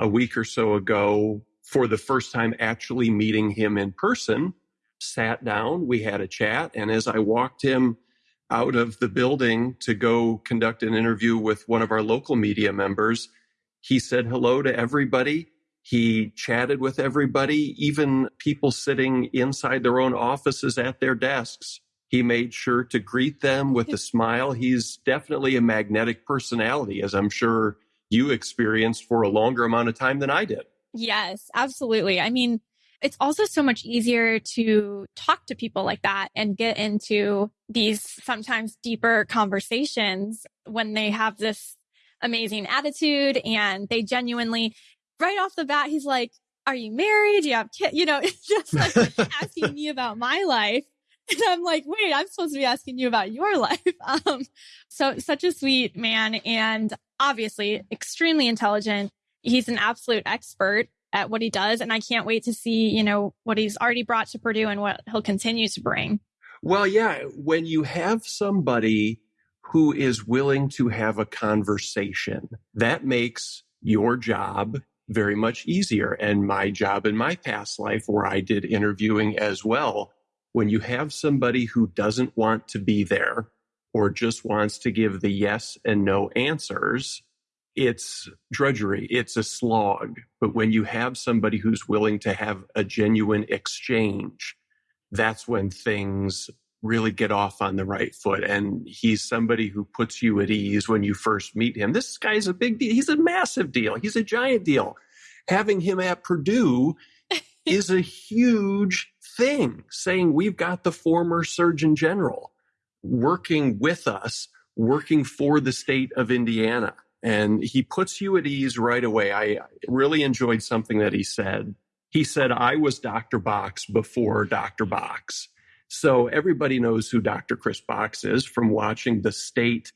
S16: a week or so ago for the first time actually meeting him in person, sat down, we had a chat, and as I walked him out of the building to go conduct an interview with one of our local media members, he said hello to everybody he chatted with everybody, even people sitting inside their own offices at their desks. He made sure to greet them with a smile. He's definitely a magnetic personality, as I'm sure you experienced for a longer amount of time than I did.
S1: Yes, absolutely. I mean, it's also so much easier to talk to people like that and get into these sometimes deeper conversations when they have this amazing attitude and they genuinely right off the bat, he's like, are you married? Do you have kids? You know, it's just like asking me about my life. And I'm like, wait, I'm supposed to be asking you about your life. Um, so such a sweet man and obviously extremely intelligent. He's an absolute expert at what he does. And I can't wait to see, you know, what he's already brought to Purdue and what he'll continue to bring.
S16: Well, yeah, when you have somebody who is willing to have a conversation, that makes your job very much easier. And my job in my past life, where I did interviewing as well, when you have somebody who doesn't want to be there or just wants to give the yes and no answers, it's drudgery, it's a slog. But when you have somebody who's willing to have a genuine exchange, that's when things really get off on the right foot. And he's somebody who puts you at ease when you first meet him. This guy's a big deal. He's a massive deal. He's a giant deal. Having him at Purdue is a huge thing, saying we've got the former Surgeon General working with us, working for the state of Indiana. And he puts you at ease right away. I really enjoyed something that he said. He said, I was Dr. Box before Dr. Box. So everybody knows who Dr. Kris Box is from watching the state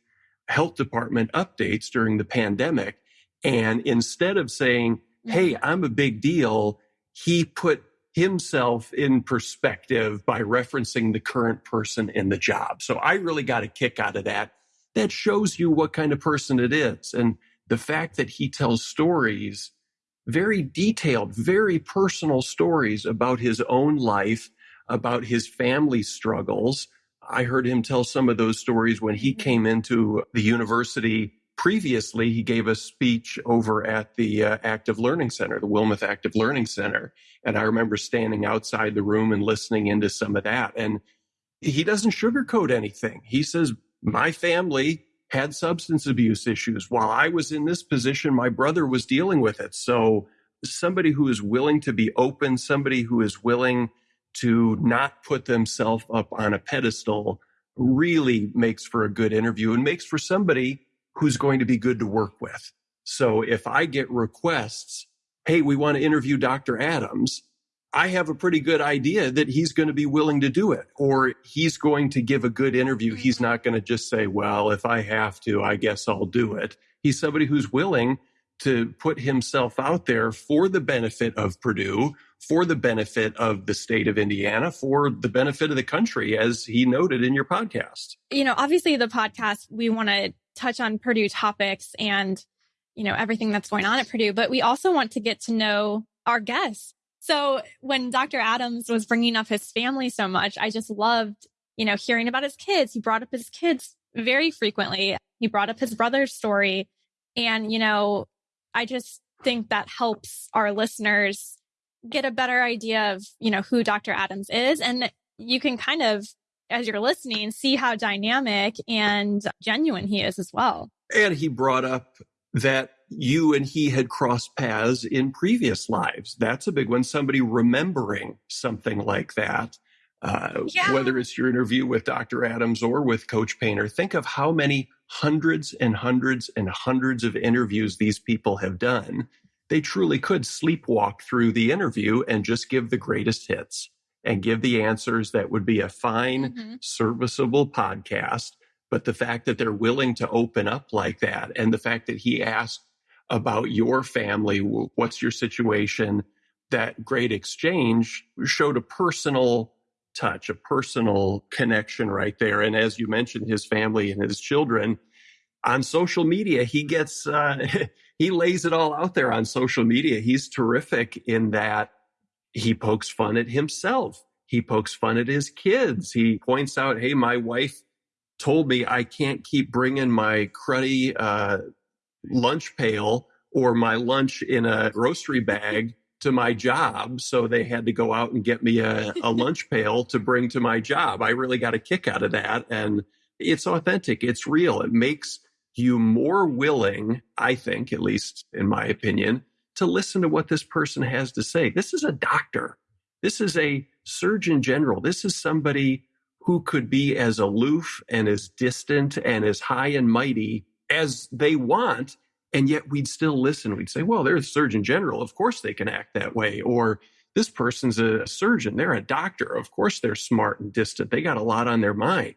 S16: health department updates during the pandemic. And instead of saying, mm-hmm. Hey, I'm a big deal, he put himself in perspective by referencing the current person in the job. So I really got a kick out of that. That shows you what kind of person it is. And the fact that he tells stories, very detailed, very personal stories about his own life about his family struggles. I heard him tell some of those stories when he mm-hmm. came into the university previously. He gave a speech over at the uh, Active Learning Center, the Wilmeth Active Learning Center. And I remember standing outside the room and listening into some of that. And he doesn't sugarcoat anything. He says, My family had substance abuse issues. While I was in this position, my brother was dealing with it. So somebody who is willing to be open, somebody who is willing to not put themselves up on a pedestal really makes for a good interview and makes for somebody who's going to be good to work with. So if I get requests, hey, we want to interview Dr. Adams, I have a pretty good idea that he's going to be willing to do it or he's going to give a good interview. He's mm-hmm. not going to just say, well, if I have to, I guess I'll do it. He's somebody who's willing to put himself out there for the benefit of Purdue, for the benefit of the state of Indiana, for the benefit of the country, as he noted in your podcast.
S1: You know, obviously, the podcast, we want to touch on Purdue topics and, you know, everything that's going on at Purdue, but we also want to get to know our guests. So when Dr. Adams was bringing up his family so much, I just loved, you know, hearing about his kids. He brought up his kids very frequently. He brought up his brother's story. And, you know, I just think that helps our listeners get a better idea of, you know, who Dr. Adams is. And you can kind of, as you're listening, see how dynamic and genuine he is as well.
S16: And he brought up that you and he had crossed paths in previous lives. That's a big one. Somebody remembering something like that. Uh, yeah. Whether it's your interview with Dr. Adams or with Coach Painter, think of how many hundreds and hundreds and hundreds of interviews these people have done. They truly could sleepwalk through the interview and just give the greatest hits and give the answers that would be a fine, mm-hmm. serviceable podcast. But the fact that they're willing to open up like that and the fact that he asked about your family, what's your situation, that great exchange showed a personal touch, a personal connection right there. And as you mentioned, his family and his children on social media, he gets, uh, he lays it all out there on social media. He's terrific in that he pokes fun at himself. He pokes fun at his kids. He points out, Hey, my wife told me I can't keep bringing my cruddy, uh, lunch pail or my lunch in a grocery bag to my job. So they had to go out and get me a, a lunch pail to bring to my job. I really got a kick out of that. And it's authentic. It's real. It makes you more willing, I think, at least in my opinion, to listen to what this person has to say. This is a doctor. This is a surgeon general. This is somebody who could be as aloof and as distant and as high and mighty as they want and yet we'd still listen. We'd say, well, they're a surgeon general. Of course they can act that way. Or this person's a surgeon. They're a doctor. Of course they're smart and distant. They got a lot on their mind.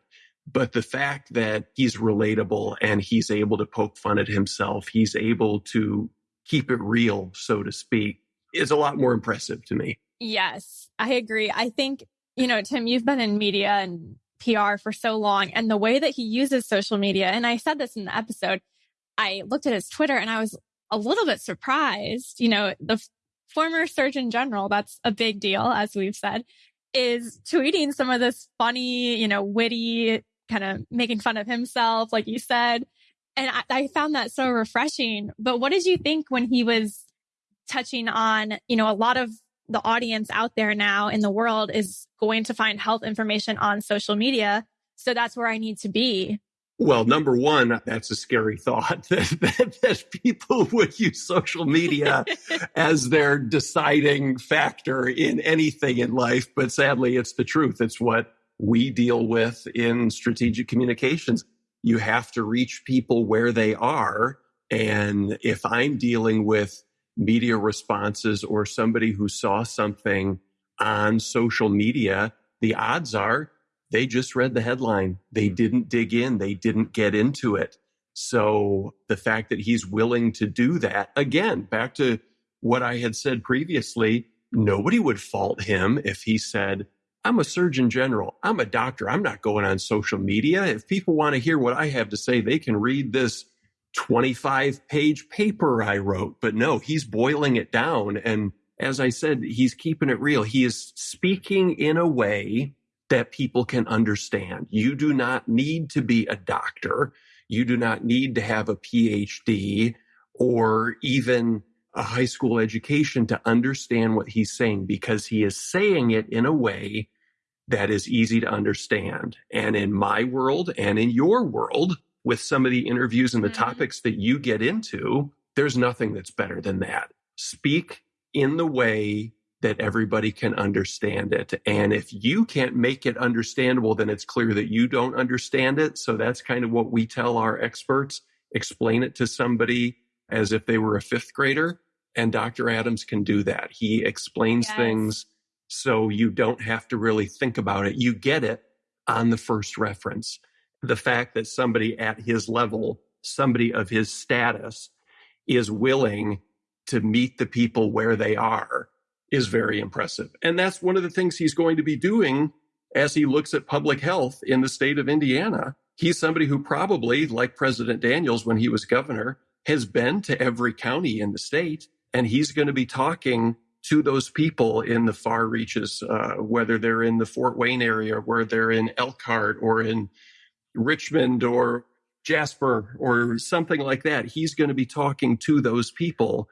S16: But the fact that he's relatable and he's able to poke fun at himself, he's able to keep it real, so to speak, is a lot more impressive to me.
S1: Yes, I agree. I think, you know, Tim, you've been in media and PR for so long and the way that he uses social media, and I said this in the episode, I looked at his Twitter and I was a little bit surprised. You know, the f- former Surgeon General, that's a big deal, as we've said, is tweeting some of this funny, you know, witty, kind of making fun of himself, like you said. And I, I found that so refreshing. But what did you think when he was touching on, you know, a lot of the audience out there now in the world is going to find health information on social media. So that's where I need to be.
S16: Well, number one, that's a scary thought that, that, that people would use social media as their deciding factor in anything in life. But sadly, it's the truth. It's what we deal with in strategic communications. You have to reach people where they are. And if I'm dealing with media responses or somebody who saw something on social media, the odds are they just read the headline. They hmm. didn't dig in. They didn't get into it. So the fact that he's willing to do that again, back to what I had said previously, nobody would fault him if he said, I'm a surgeon general. I'm a doctor. I'm not going on social media. If people want to hear what I have to say, they can read this 25 page paper I wrote. But no, he's boiling it down. And as I said, he's keeping it real. He is speaking in a way that people can understand. You do not need to be a doctor. You do not need to have a PhD or even a high school education to understand what he's saying because he is saying it in a way that is easy to understand. And in my world and in your world, with some of the interviews and the mm-hmm. topics that you get into, there's nothing that's better than that. Speak in the way that everybody can understand it. And if you can't make it understandable, then it's clear that you don't understand it. So that's kind of what we tell our experts. Explain it to somebody as if they were a fifth grader. And Dr. Adams can do that. He explains yes. things so you don't have to really think about it. You get it on the first reference. The fact that somebody at his level, somebody of his status is willing to meet the people where they are is very impressive. And that's one of the things he's going to be doing as he looks at public health in the state of Indiana. He's somebody who probably, like President Daniels when he was governor, has been to every county in the state. And he's going to be talking to those people in the far reaches, uh, whether they're in the Fort Wayne area, where they're in Elkhart or in Richmond or Jasper or something like that. He's going to be talking to those people.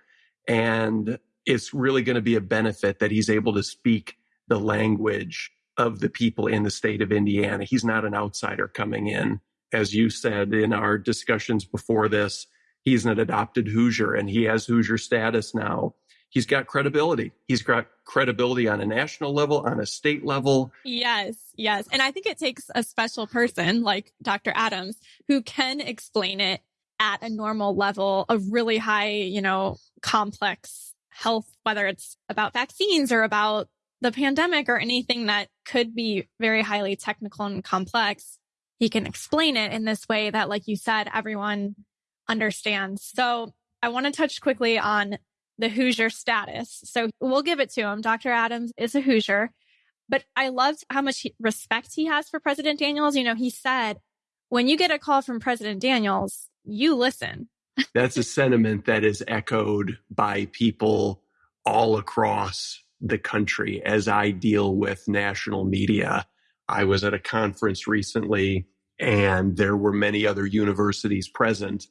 S16: And it's really going to be a benefit that he's able to speak the language of the people in the state of Indiana. He's not an outsider coming in. As you said in our discussions before this, he's an adopted Hoosier and he has Hoosier status now. He's got credibility. He's got credibility on a national level, on a state level.
S1: Yes, yes. And I think it takes a special person like Dr. Adams who can explain it at a normal level, a really high, you know, complex health, whether it's about vaccines or about the pandemic or anything that could be very highly technical and complex. He can explain it in this way that, like you said, everyone understands. So I want to touch quickly on the Hoosier status. So we'll give it to him. Dr. Adams is a Hoosier, but I loved how much respect he has for President Daniels. You know, he said, when you get a call from President Daniels, you listen.
S16: That's a sentiment that is echoed by people all across the country as I deal with national media. I was at a conference recently and there were many other universities present.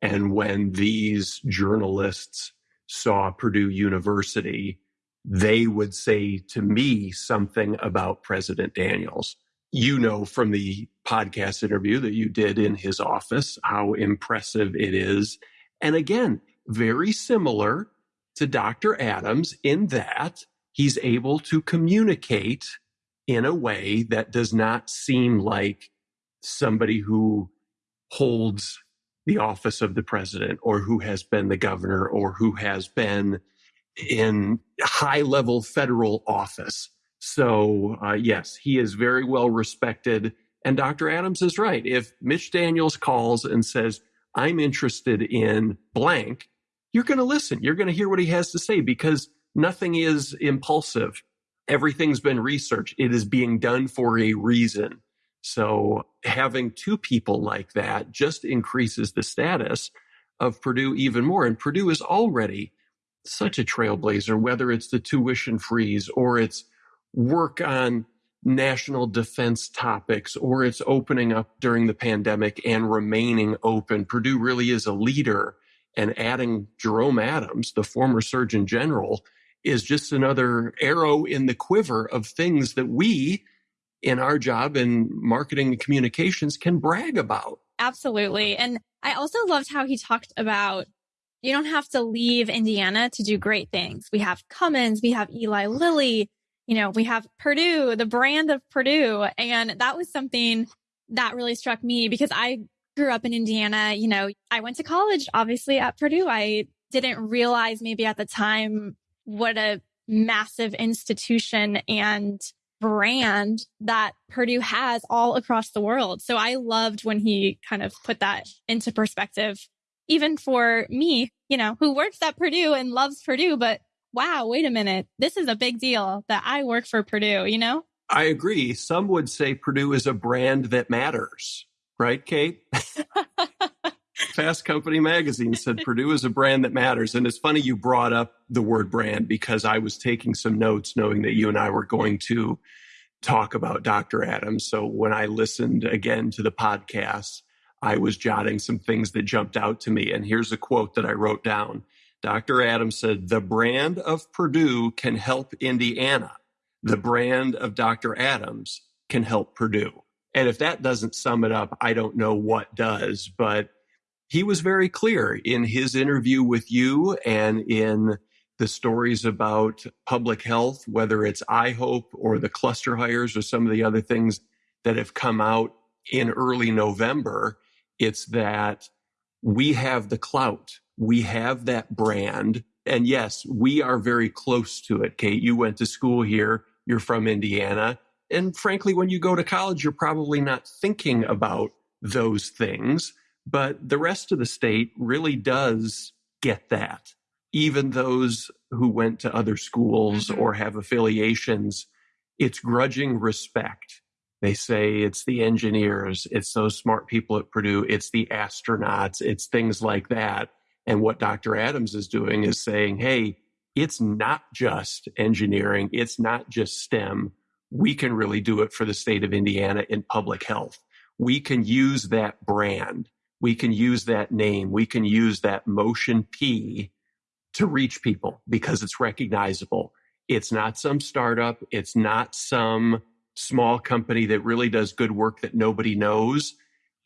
S16: And when these journalists saw Purdue University, they would say to me something about President Daniels. You know from the podcast interview that you did in his office how impressive it is. And again, very similar to Dr. Adams in that he's able to communicate in a way that does not seem like somebody who holds the office of the president or who has been the governor or who has been in high level federal office. So, uh, yes, he is very well respected. And Dr. Adams is right. If Mitch Daniels calls and says, I'm interested in blank, you're going to listen. You're going to hear what he has to say because nothing is impulsive. Everything's been researched. It is being done for a reason. So having two people like that just increases the status of Purdue even more. And Purdue is already such a trailblazer, whether it's the tuition freeze or it's work on national defense topics or it's opening up during the pandemic and remaining open. Purdue really is a leader and adding Jerome Adams, the former Surgeon General, is just another arrow in the quiver of things that we in our job in marketing and communications can brag about.
S1: Absolutely. Uh-huh. And I also loved how he talked about you don't have to leave Indiana to do great things. We have Cummins, we have Eli Lilly, you know, we have Purdue, the brand of Purdue. And that was something that really struck me because I grew up in Indiana. You know, I went to college, obviously at Purdue. I didn't realize maybe at the time what a massive institution and brand that Purdue has all across the world. So I loved when he kind of put that into perspective, even for me, you know, who works at Purdue and loves Purdue, but wow, wait a minute. This is a big deal that I work for Purdue, you know?
S16: I agree. Some would say Purdue is a brand that matters, right, Kate? Fast Company magazine said Purdue is a brand that matters. And it's funny you brought up the word brand because I was taking some notes knowing that you and I were going to talk about Dr. Adams. So when I listened again to the podcast, I was jotting some things that jumped out to me. And here's a quote that I wrote down. Dr. Adams said, The brand of Purdue can help Indiana. The brand of Dr. Adams can help Purdue. And if that doesn't sum it up, I don't know what does. But he was very clear in his interview with you and in the stories about public health, whether it's iHope or the cluster hires or some of the other things that have come out in early November. It's that we have the clout. We have that brand. And yes, we are very close to it. Kate, you went to school here. You're from Indiana. And frankly, when you go to college, you're probably not thinking about those things. But the rest of the state really does get that. Even those who went to other schools mm-hmm. or have affiliations, it's grudging respect. They say it's the engineers, it's those smart people at Purdue, it's the astronauts, it's things like that. And what Dr. Adams is doing is saying, hey, it's not just engineering, it's not just STEM. We can really do it for the state of Indiana in public health. We can use that brand we can use that name, we can use that motion P to reach people because it's recognizable. It's not some startup. It's not some small company that really does good work that nobody knows.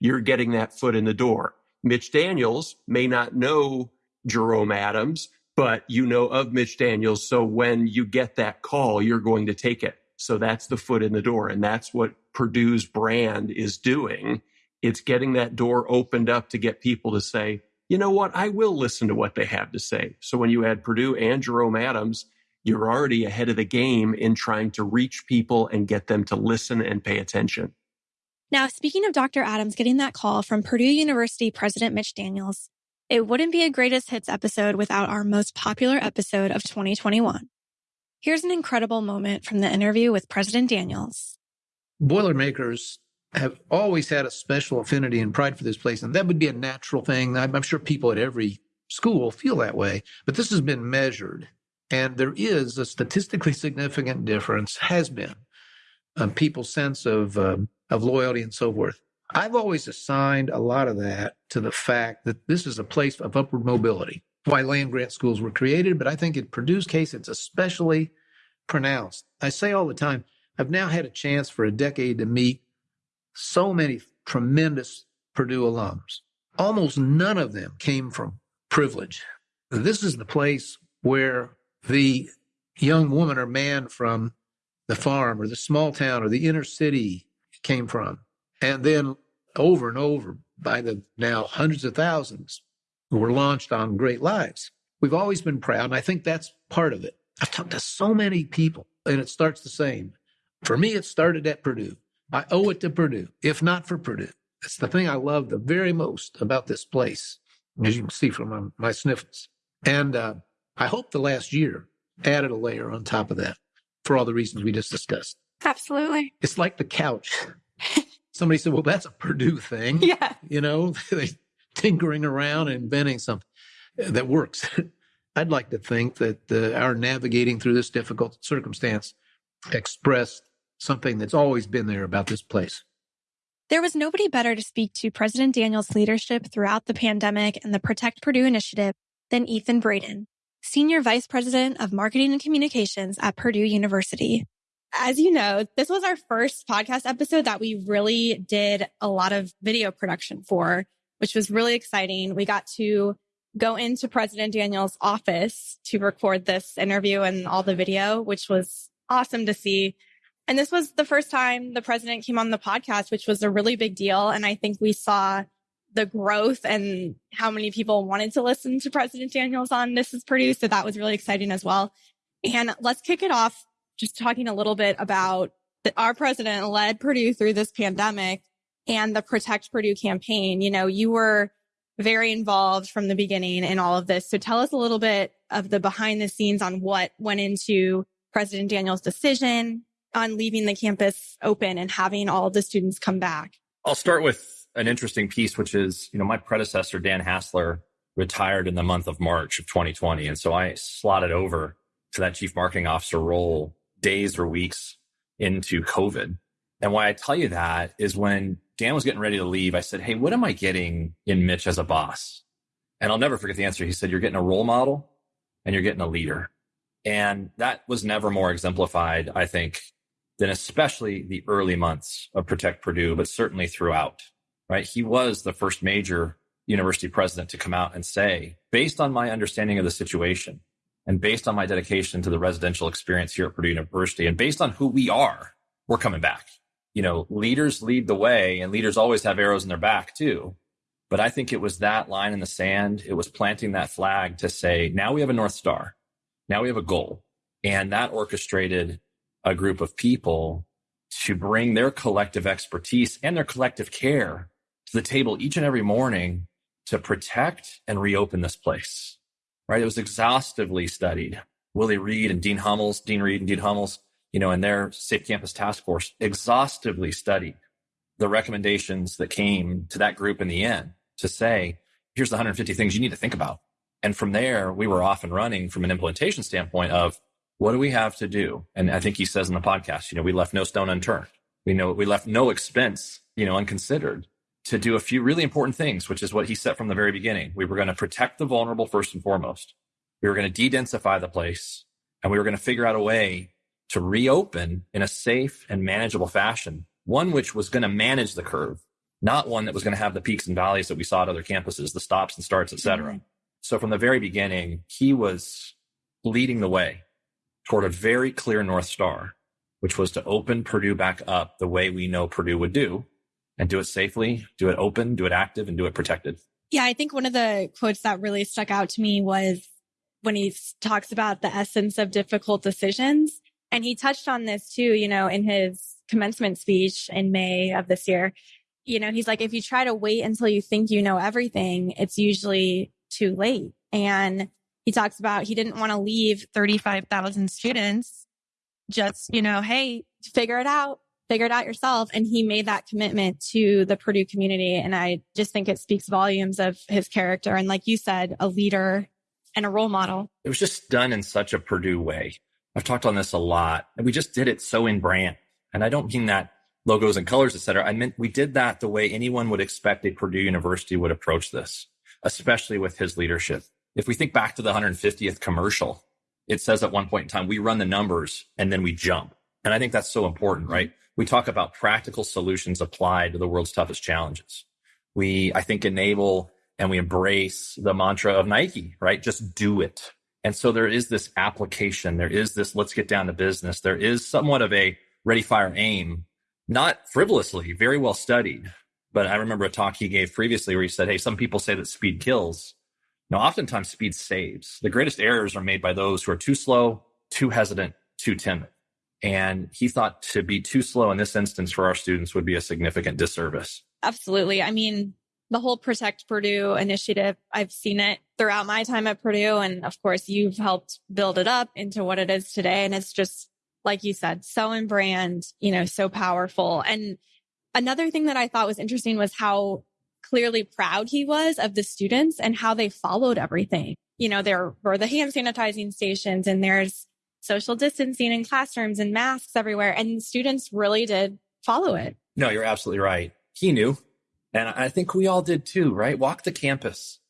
S16: You're getting that foot in the door. Mitch Daniels may not know Jerome Adams, but you know of Mitch Daniels. So when you get that call, you're going to take it. So that's the foot in the door. And that's what Purdue's brand is doing. It's getting that door opened up to get people to say, you know what? I will listen to what they have to say. So when you add Purdue and Jerome Adams, you're already ahead of the game in trying to reach people and get them to listen and pay attention.
S1: Now, speaking of Dr. Adams getting that call from Purdue University President Mitch Daniels, it wouldn't be a greatest hits episode without our most popular episode of 2021. Here's an incredible moment from the interview with President Daniels.
S17: Boilermakers have always had a special affinity and pride for this place, and that would be a natural thing. I'm, I'm sure people at every school feel that way, but this has been measured, and there is a statistically significant difference, has been, on people's sense of um, of loyalty and so forth. I've always assigned a lot of that to the fact that this is a place of upward mobility why land grant schools were created, but I think in Purdue's case, it's especially pronounced. I say all the time, I've now had a chance for a decade to meet so many tremendous Purdue alums. Almost none of them came from privilege. This is the place where the young woman or man from the farm or the small town or the inner city came from. And then over and over by the now hundreds of thousands who were launched on Great Lives. We've always been proud, and I think that's part of it. I've talked to so many people, and it starts the same. For me, it started at Purdue. I owe it to Purdue, if not for Purdue. It's the thing I love the very most about this place, as you can see from my, my sniffles. And uh, I hope the last year added a layer on top of that for all the reasons we just discussed.
S18: Absolutely.
S17: It's like the couch. Somebody said, well, that's a Purdue thing.
S18: Yeah.
S17: You know, they tinkering around and inventing something that works. I'd like to think that uh, our navigating through this difficult circumstance expressed something that's always been there about this place.
S1: There was nobody better to speak to President Daniels' leadership throughout the pandemic and the Protect Purdue initiative than Ethan Braden, Senior Vice President of Marketing and Communications at Purdue University. As you know, this was our first podcast episode that we really did a lot of video production for which was really exciting. We got to go into President Daniels' office to record this interview and all the video, which was awesome to see. And this was the first time the president came on the podcast, which was a really big deal. And I think we saw the growth and how many people wanted to listen to President Daniels on This is Purdue. So that was really exciting as well. And let's kick it off just talking a little bit about that our president led Purdue through this pandemic and the Protect Purdue campaign. You know, you were very involved from the beginning in all of this. So tell us a little bit of the behind the scenes on what went into President Daniels' decision on leaving the campus open and having all the students come back.
S19: I'll start with an interesting piece, which is, you know, my predecessor, Dan Hasler, retired in the month of March of 2020. And so I slotted over to that chief marketing officer role days or weeks into COVID. And why I tell you that is when Dan was getting ready to leave, I said, Hey, what am I getting in Mitch as a boss? And I'll never forget the answer. He said, You're getting a role model and you're getting a leader. And that was never more exemplified, I think, than especially the early months of Protect Purdue, but certainly throughout, right? He was the first major university president to come out and say, based on my understanding of the situation and based on my dedication to the residential experience here at Purdue University and based on who we are, we're coming back you know, leaders lead the way and leaders always have arrows in their back too. But I think it was that line in the sand. It was planting that flag to say, now we have a North Star. Now we have a goal. And that orchestrated a group of people to bring their collective expertise and their collective care to the table each and every morning to protect and reopen this place. Right. It was exhaustively studied. Willie Reed and Dean Hummels, Dean Reed and Dean Hummels you know, and their Safe Campus Task Force exhaustively studied the recommendations that came to that group in the end to say, here's the 150 things you need to think about. And from there, we were off and running from an implementation standpoint of what do we have to do? And I think he says in the podcast, you know, we left no stone unturned. We know we left no expense, you know, unconsidered to do a few really important things, which is what he said from the very beginning. We were going to protect the vulnerable first and foremost. We were going to de-densify the place and we were going to figure out a way to reopen in a safe and manageable fashion, one which was going to manage the curve, not one that was going to have the peaks and valleys that we saw at other campuses, the stops and starts, et cetera. Mm-hmm. So from the very beginning, he was leading the way toward a very clear North Star, which was to open Purdue back up the way we know Purdue would do and do it safely, do it open, do it active, and do it protected.
S1: Yeah, I think one of the quotes that really stuck out to me was when he talks about the essence of difficult decisions. And he touched on this too, you know, in his commencement speech in May of this year. You know, he's like, if you try to wait until you think you know everything, it's usually too late. And he talks about he didn't want to leave 35,000 students just, you know, hey, figure it out, figure it out yourself. And he made that commitment to the Purdue community. And I just think it speaks volumes of his character. And like you said, a leader and a role model.
S19: It was just done in such a Purdue way. I've talked on this a lot and we just did it so in brand. And I don't mean that logos and colors, et cetera. I meant we did that the way anyone would expect a Purdue University would approach this, especially with his leadership. If we think back to the 150th commercial, it says at one point in time, we run the numbers and then we jump. And I think that's so important, mm-hmm. right? We talk about practical solutions applied to the world's toughest challenges. We, I think, enable and we embrace the mantra of Nike, right? Just do it. And so there is this application. There is this, let's get down to business. There is somewhat of a ready, fire, aim, not frivolously, very well studied. But I remember a talk he gave previously where he said, Hey, some people say that speed kills. Now, oftentimes speed saves. The greatest errors are made by those who are too slow, too hesitant, too timid. And he thought to be too slow in this instance for our students would be a significant disservice.
S1: Absolutely. I mean, the whole Protect Purdue initiative, I've seen it throughout my time at Purdue. And of course, you've helped build it up into what it is today. And it's just, like you said, so in brand, you know, so powerful. And another thing that I thought was interesting was how clearly proud he was of the students and how they followed everything. You know, there were the hand sanitizing stations and there's social distancing in classrooms and masks everywhere. And students really did follow it.
S19: No, you're absolutely right. He knew. And I think we all did too, right? Walk the campus.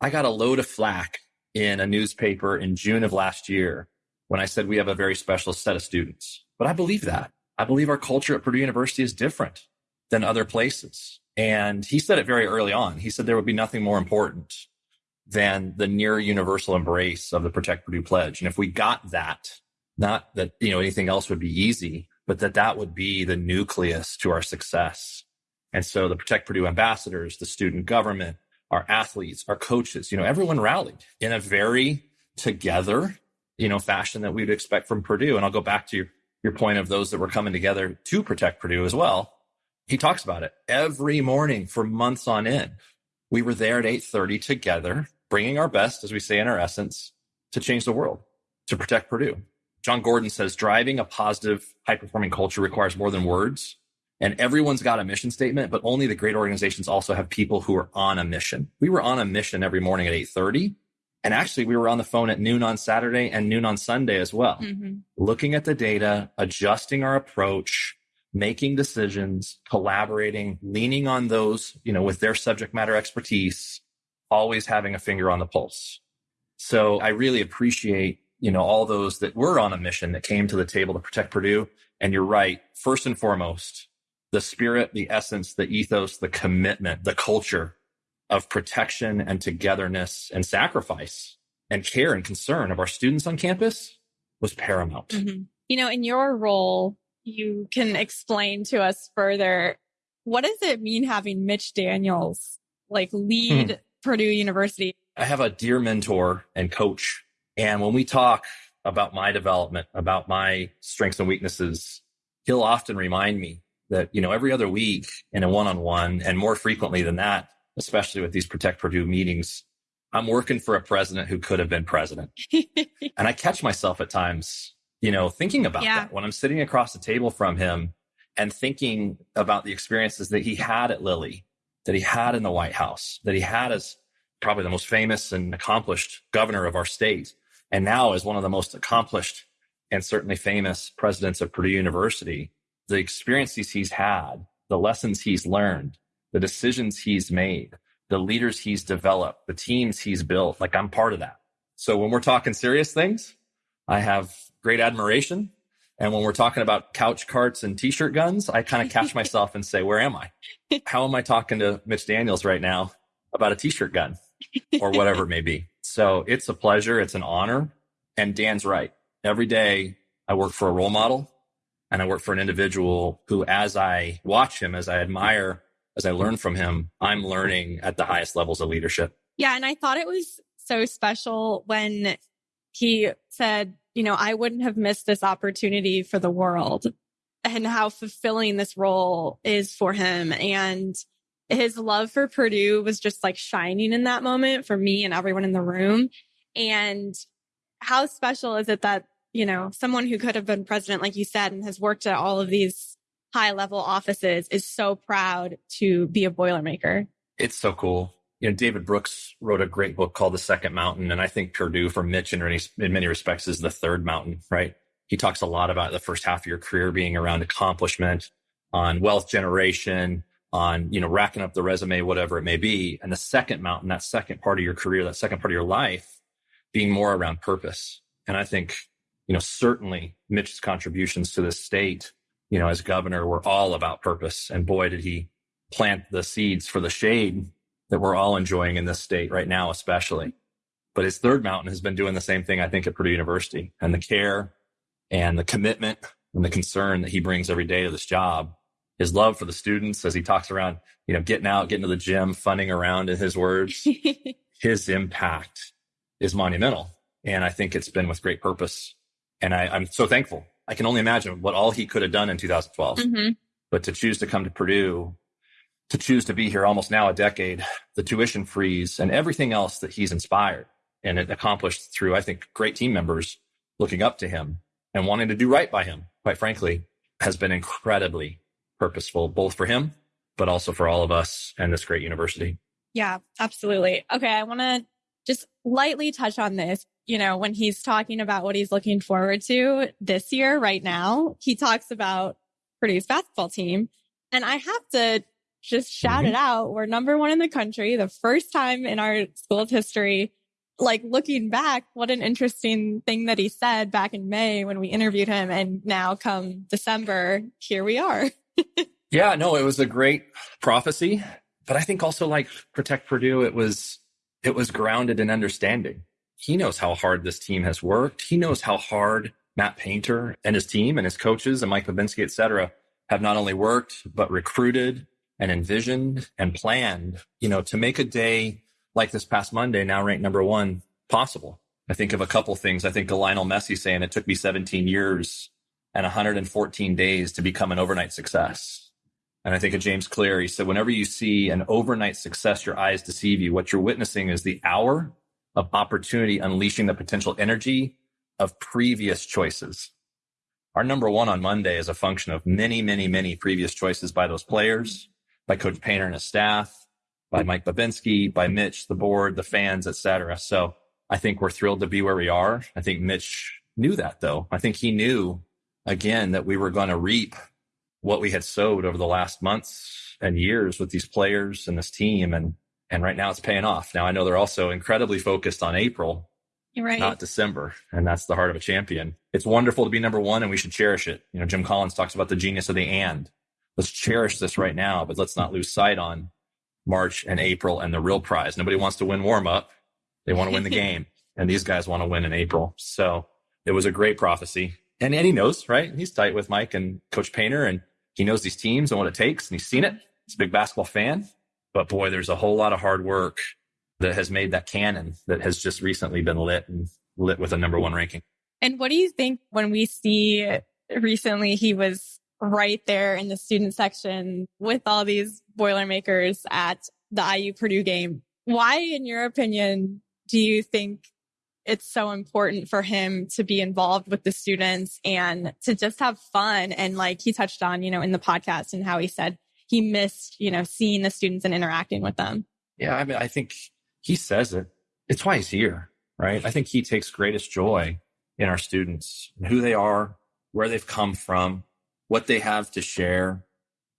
S19: I got a load of flack in a newspaper in June of last year when I said we have a very special set of students. But I believe that. I believe our culture at Purdue University is different than other places. And he said it very early on. He said there would be nothing more important than the near universal embrace of the Protect Purdue Pledge. And if we got that, not that, you know, anything else would be easy, but that that would be the nucleus to our success. And so the Protect Purdue ambassadors, the student government, our athletes, our coaches, you know, everyone rallied in a very together, you know, fashion that we'd expect from Purdue. And I'll go back to your, your point of those that were coming together to protect Purdue as well. He talks about it every morning for months on end. We were there at 8:30 together, bringing our best, as we say in our essence, to change the world, to protect Purdue. Jon Gordon says driving a positive, high performing culture requires more than words. And everyone's got a mission statement, but only the great organizations also have people who are on a mission. We were on a mission every morning at 8:30. And actually, we were on the phone at noon on Saturday and noon on Sunday as well, mm-hmm. looking at the data, adjusting our approach, making decisions, collaborating, leaning on those, you know, with their subject matter expertise, always having a finger on the pulse. So I really appreciate, you know, all those that were on a mission that came to the table to protect Purdue. And you're right. First and foremost, the spirit, the essence, the ethos, the commitment, the culture of protection and togetherness and sacrifice and care and concern of our students on campus was paramount.
S1: Mm-hmm. You know, in your role, you can explain to us further what does it mean having Mitch Daniels like lead hmm. Purdue University?
S19: I have a dear mentor and coach. And when we talk about my development, about my strengths and weaknesses, he'll often remind me that, you know, every other week in a one on one and more frequently than that, especially with these Protect Purdue meetings, I'm working for a president who could have been president. and I catch myself at times, you know, thinking about yeah. that when I'm sitting across the table from him and thinking about the experiences that he had at Lilly, that he had in the White House, that he had as probably the most famous and accomplished governor of our state, and now as one of the most accomplished and certainly famous presidents of Purdue University the experiences he's had, the lessons he's learned, the decisions he's made, the leaders he's developed, the teams he's built. Like I'm part of that. So when we're talking serious things, I have great admiration. And when we're talking about couch carts and t-shirt guns, I kind of catch myself and say, where am I? How am I talking to Mitch Daniels right now about a t-shirt gun or whatever it may be? So it's a pleasure. It's an honor. And Dan's right. Every day I work for a role model and I work for an individual who, as I watch him, as I admire, as I learn from him, I'm learning at the highest levels of leadership.
S1: Yeah. And I thought it was so special when he said, you know, I wouldn't have missed this opportunity for the world and how fulfilling this role is for him. And his love for Purdue was just like shining in that moment for me and everyone in the room. And how special is it that, you know, someone who could have been president, like you said, and has worked at all of these high level offices is so proud to be a Boilermaker.
S19: It's so cool. You know, David Brooks wrote a great book called The Second Mountain. And I think Purdue for Mitch in, in many respects is the third mountain, right? He talks a lot about the first half of your career being around accomplishment on wealth generation, on, you know, racking up the resume, whatever it may be. And the second mountain, that second part of your career, that second part of your life being more around purpose. And I think, you know, certainly Mitch's contributions to the state, you know, as governor were all about purpose. And boy, did he plant the seeds for the shade that we're all enjoying in this state right now, especially. But his third mountain has been doing the same thing, I think, at Purdue University and the care and the commitment and the concern that he brings every day to this job his love for the students as he talks around, you know, getting out, getting to the gym, funning around in his words, his impact is monumental. And I think it's been with great purpose. And I, am so thankful. I can only imagine what all he could have done in 2012. Mm-hmm. But to choose to come to Purdue, to choose to be here almost now a decade, the tuition freeze and everything else that he's inspired and it accomplished through, I think, great team members looking up to him and wanting to do right by him, quite frankly, has been incredibly purposeful, both for him, but also for all of us and this great university.
S1: Yeah, absolutely. Okay. I want to just lightly touch on this. You know, when he's talking about what he's looking forward to this year, right now, he talks about Purdue's basketball team. And I have to just shout mm-hmm. it out. We're number one in the country, the first time in our school's history. Like looking back, what an interesting thing that he said back in May when we interviewed him. And now come December, here we are.
S19: yeah, no, it was a great prophecy, but I think also like Protect Purdue, it was it was grounded in understanding. He knows how hard this team has worked. He knows how hard Matt Painter and his team and his coaches and Mike Bobinski, et cetera, have not only worked, but recruited and envisioned and planned, you know, to make a day like this past Monday, now ranked number one, possible. I think of a couple things. I think of Lionel Messi saying it took me 17 years and 114 days to become an overnight success. And I think of James Clear, he said, whenever you see an overnight success, your eyes deceive you. What you're witnessing is the hour of opportunity unleashing the potential energy of previous choices. Our number one on Monday is a function of many, many, many previous choices by those players, by Coach Painter and his staff, by Mike Bobinski, by Mitch, the board, the fans, etc. So I think we're thrilled to be where we are. I think Mitch knew that though. I think he knew again that we were going to reap what we had sowed over the last months and years with these players and this team. And, and right now it's paying off. Now I know they're also incredibly focused on April,
S1: right.
S19: not December. And that's the heart of a champion. It's wonderful to be number one and we should cherish it. You know, Jim Collins talks about the genius of the and let's cherish this right now, but let's not lose sight on March and April and the real prize. Nobody wants to win warm up. They want to win the game and these guys want to win in April. So it was a great prophecy and, and he knows, right? He's tight with Mike and Coach Painter, and he knows these teams and what it takes, and he's seen it. He's a big basketball fan. But boy, there's a whole lot of hard work that has made that cannon that has just recently been lit and lit with a number one ranking.
S1: And what do you think when we see recently he was right there in the student section with all these Boilermakers at the IU Purdue game? Why, in your opinion, do you think it's so important for him to be involved with the students and to just have fun. And like he touched on, you know, in the podcast and how he said he missed, you know, seeing the students and interacting with them.
S19: Yeah. I mean, I think he says it. It's why he's here, right? I think he takes greatest joy in our students, who they are, where they've come from, what they have to share,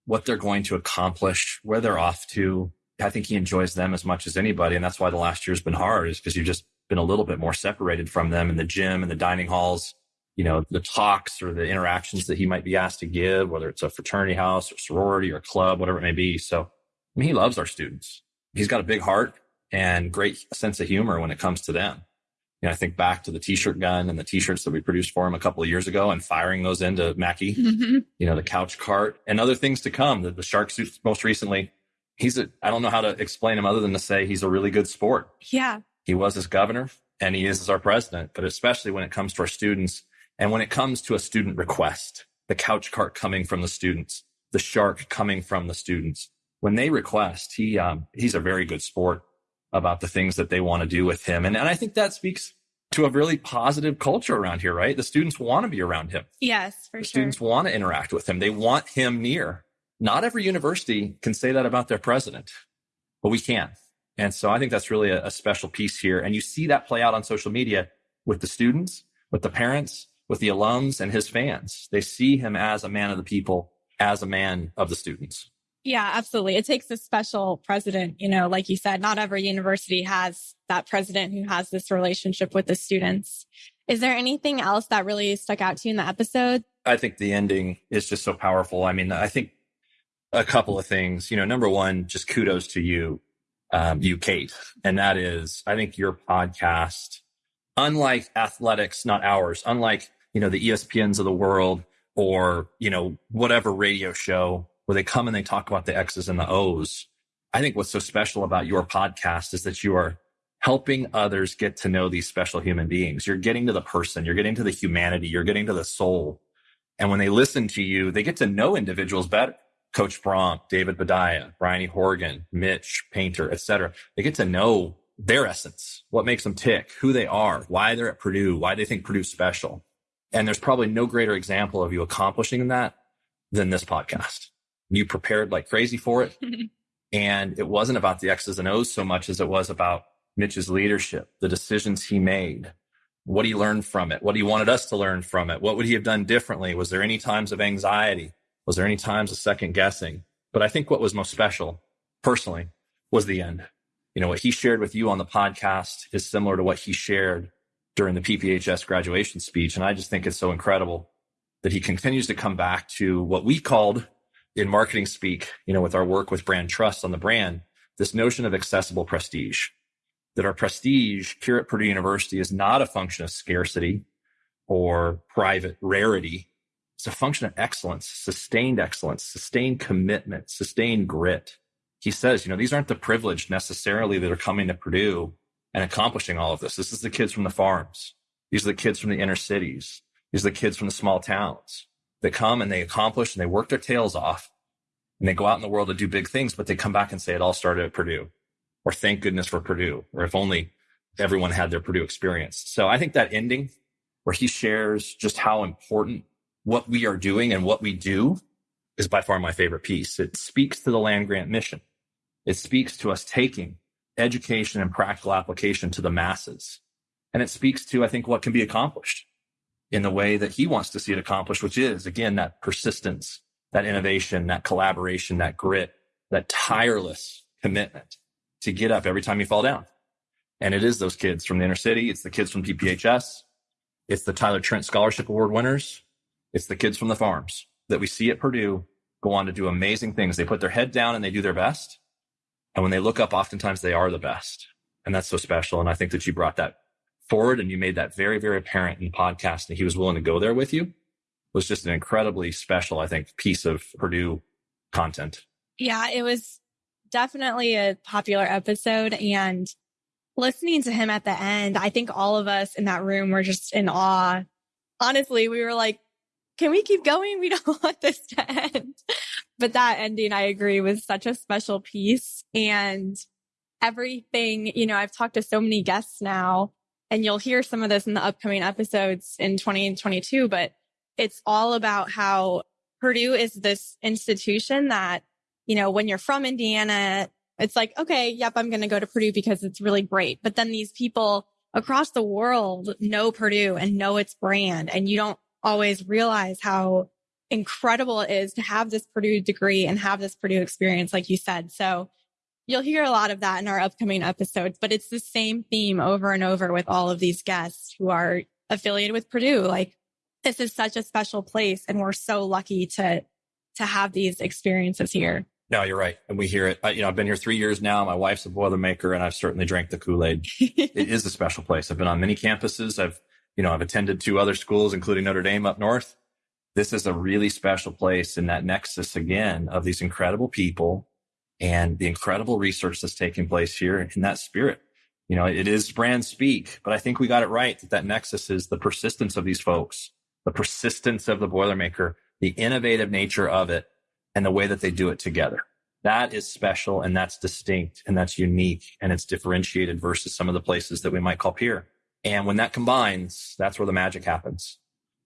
S19: what they're going to accomplish, where they're off to. I think he enjoys them as much as anybody. And that's why the last year's been hard is because you've just been a little bit more separated from them in the gym and the dining halls, you know, the talks or the interactions that he might be asked to give, whether it's a fraternity house or sorority or club, whatever it may be. So I mean, he loves our students. He's got a big heart and great sense of humor when it comes to them. You know, I think back to the t-shirt gun and the t-shirts that we produced for him a couple of years ago and firing those into Mackey,
S1: Mm-hmm.
S19: you know, the couch cart and other things to come. The, the shark suit most recently. He's a, I don't know how to explain him other than to say he's a really good sport.
S1: Yeah.
S19: He was as governor and he is as our president, but especially when it comes to our students and when it comes to a student request, the couch cart coming from the students, the shark coming from the students. When they request, he, um, he's a very good sport about the things that they want to do with him. And, and I think that speaks to a really positive culture around here, right? The students want to be around him.
S1: Yes, for
S19: The
S1: sure.
S19: students want to interact with him. They want him near. Not every university can say that about their president, but we can. And so I think that's really a, a special piece here. And you see that play out on social media with the students, with the parents, with the alums and his fans. They see him as a man of the people, as a man of the students.
S1: Yeah, absolutely. It takes a special president. You know, like you said, not every university has that president who has this relationship with the students. Is there anything else that really stuck out to you in the episode?
S19: I think the ending is just so powerful. I mean, I think a couple of things. You know, number one, just kudos to you, um, you, Kate. And that is, I think your podcast, unlike athletics, not ours, unlike, you know, the ESPNs of the world or, you know, whatever radio show where they come and they talk about the X's and the O's. I think what's so special about your podcast is that you are helping others get to know these special human beings. You're getting to the person, you're getting to the humanity, you're getting to the soul. And when they listen to you, they get to know individuals better. Coach Brohm, David Badaya, Briony Horgan, Mitch Painter, etc. They get to know their essence, what makes them tick, who they are, why they're at Purdue, why they think Purdue's special. And there's probably no greater example of you accomplishing that than this podcast. You prepared like crazy for it. And it wasn't about the X's and O's so much as it was about Mitch's leadership, the decisions he made, what he learned from it, what he wanted us to learn from it. What would he have done differently? Was there any times of anxiety? Was there any times of second guessing? But I think what was most special personally was the end. You know, what he shared with you on the podcast is similar to what he shared during the PPHS graduation speech. And I just think it's so incredible that he continues to come back to what we called in marketing speak, you know, with our work with brand trust on the brand, this notion of accessible prestige, that our prestige here at Purdue University is not a function of scarcity or private rarity. It's a function of excellence, sustained excellence, sustained commitment, sustained grit. He says, you know, these aren't the privileged necessarily that are coming to Purdue and accomplishing all of this. This is the kids from the farms. These are the kids from the inner cities. These are the kids from the small towns that come and they accomplish and they work their tails off and they go out in the world to do big things, but they come back and say it all started at Purdue or thank goodness for Purdue or if only everyone had their Purdue experience. So I think that ending where he shares just how important what we are doing and what we do is by far my favorite piece. It speaks to the land grant mission. It speaks to us taking education and practical application to the masses. And it speaks to, I think, what can be accomplished in the way that he wants to see it accomplished, which is again, that persistence, that innovation, that collaboration, that grit, that tireless commitment to get up every time you fall down. And it is those kids from the inner city. It's the kids from PPHS. It's the Tyler Trent Scholarship Award winners. It's the kids from the farms that we see at Purdue go on to do amazing things. They put their head down and they do their best. And when they look up, oftentimes they are the best. And that's so special. And I think that you brought that forward and you made that very, very apparent in the podcast and he was willing to go there with you was just an incredibly special, I think, piece of Purdue content.
S1: Yeah, it was definitely a popular episode. And listening to him at the end, I think all of us in that room were just in awe. Honestly, we were like, can we keep going? We don't want this to end. But that ending, I agree, was such a special piece. And everything, you know, I've talked to so many guests now, and you'll hear some of this in the upcoming episodes in 2022, but it's all about how Purdue is this institution that, you know, when you're from Indiana, it's like, okay, yep, I'm going to go to Purdue because it's really great. But then these people across the world know Purdue and know its brand. And you don't always realize how incredible it is to have this Purdue degree and have this Purdue experience, like you said. So you'll hear a lot of that in our upcoming episodes, but it's the same theme over and over with all of these guests who are affiliated with Purdue. Like this is such a special place and we're so lucky to, to have these experiences here.
S19: No, you're right. And we hear it. I, you know, I've been here three years now. My wife's a Boilermaker and I've certainly drank the Kool-Aid. it is a special place. I've been on many campuses. I've, you know, I've attended two other schools, including Notre Dame up north. This is a really special place in that nexus again of these incredible people and the incredible research that's taking place here in that spirit. You know, it is brand speak, but I think we got it right that that nexus is the persistence of these folks, the persistence of the Boilermaker, the innovative nature of it, and the way that they do it together. That is special and that's distinct and that's unique and it's differentiated versus some of the places that we might call peer. And when that combines, that's where the magic happens.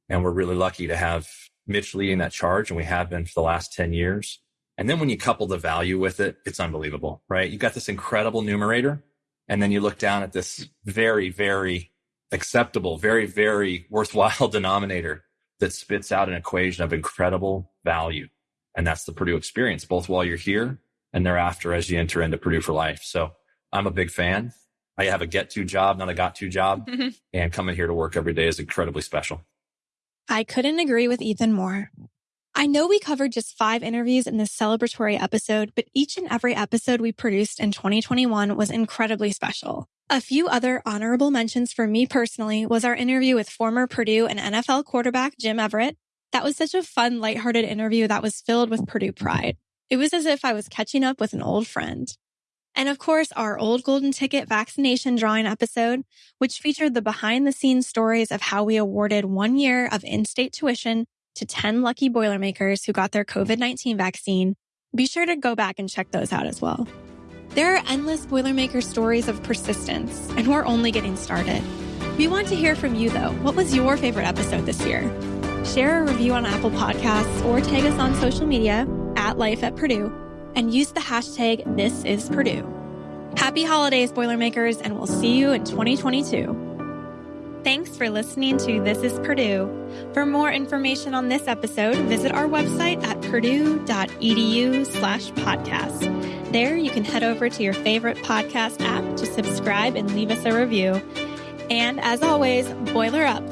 S19: And we're really lucky to have Mitch leading that charge and we have been for the last 10 years. And then when you couple the value with it, it's unbelievable, right? You got this incredible numerator and then you look down at this very, very acceptable, very, very worthwhile denominator that spits out an equation of incredible value. And that's the Purdue experience, both while you're here and thereafter as you enter into Purdue for life. So I'm a big fan. I have a get to job, not a got to job. Mm-hmm. and coming here to work every day is incredibly special.
S1: I couldn't agree with Ethan more. I know we covered just five interviews in this celebratory episode, but each and every episode we produced in 2021 was incredibly special. A few other honorable mentions for me personally was our interview with former Purdue and NFL quarterback Jim Everett. That was such a fun, lighthearted interview that was filled with Purdue pride. It was as if I was catching up with an old friend. And of course, our old golden ticket vaccination drawing episode, which featured the behind the scenes stories of how we awarded one year of in-state tuition to 10 lucky Boilermakers who got their COVID-19 vaccine. Be sure to go back and check those out as well. There are endless Boilermaker stories of persistence, and we're only getting started. We want to hear from you though. What was your favorite episode this year? Share a review on Apple Podcasts or tag us on social media at Life at Purdue and use the hashtag This is Purdue. Happy holidays, Boilermakers, and we'll see you in 2022. Thanks for listening to This is Purdue. For more information on this episode, visit our website at purdue.edu slash podcast. There you can head over to your favorite podcast app to subscribe and leave us a review. And as always, boiler up.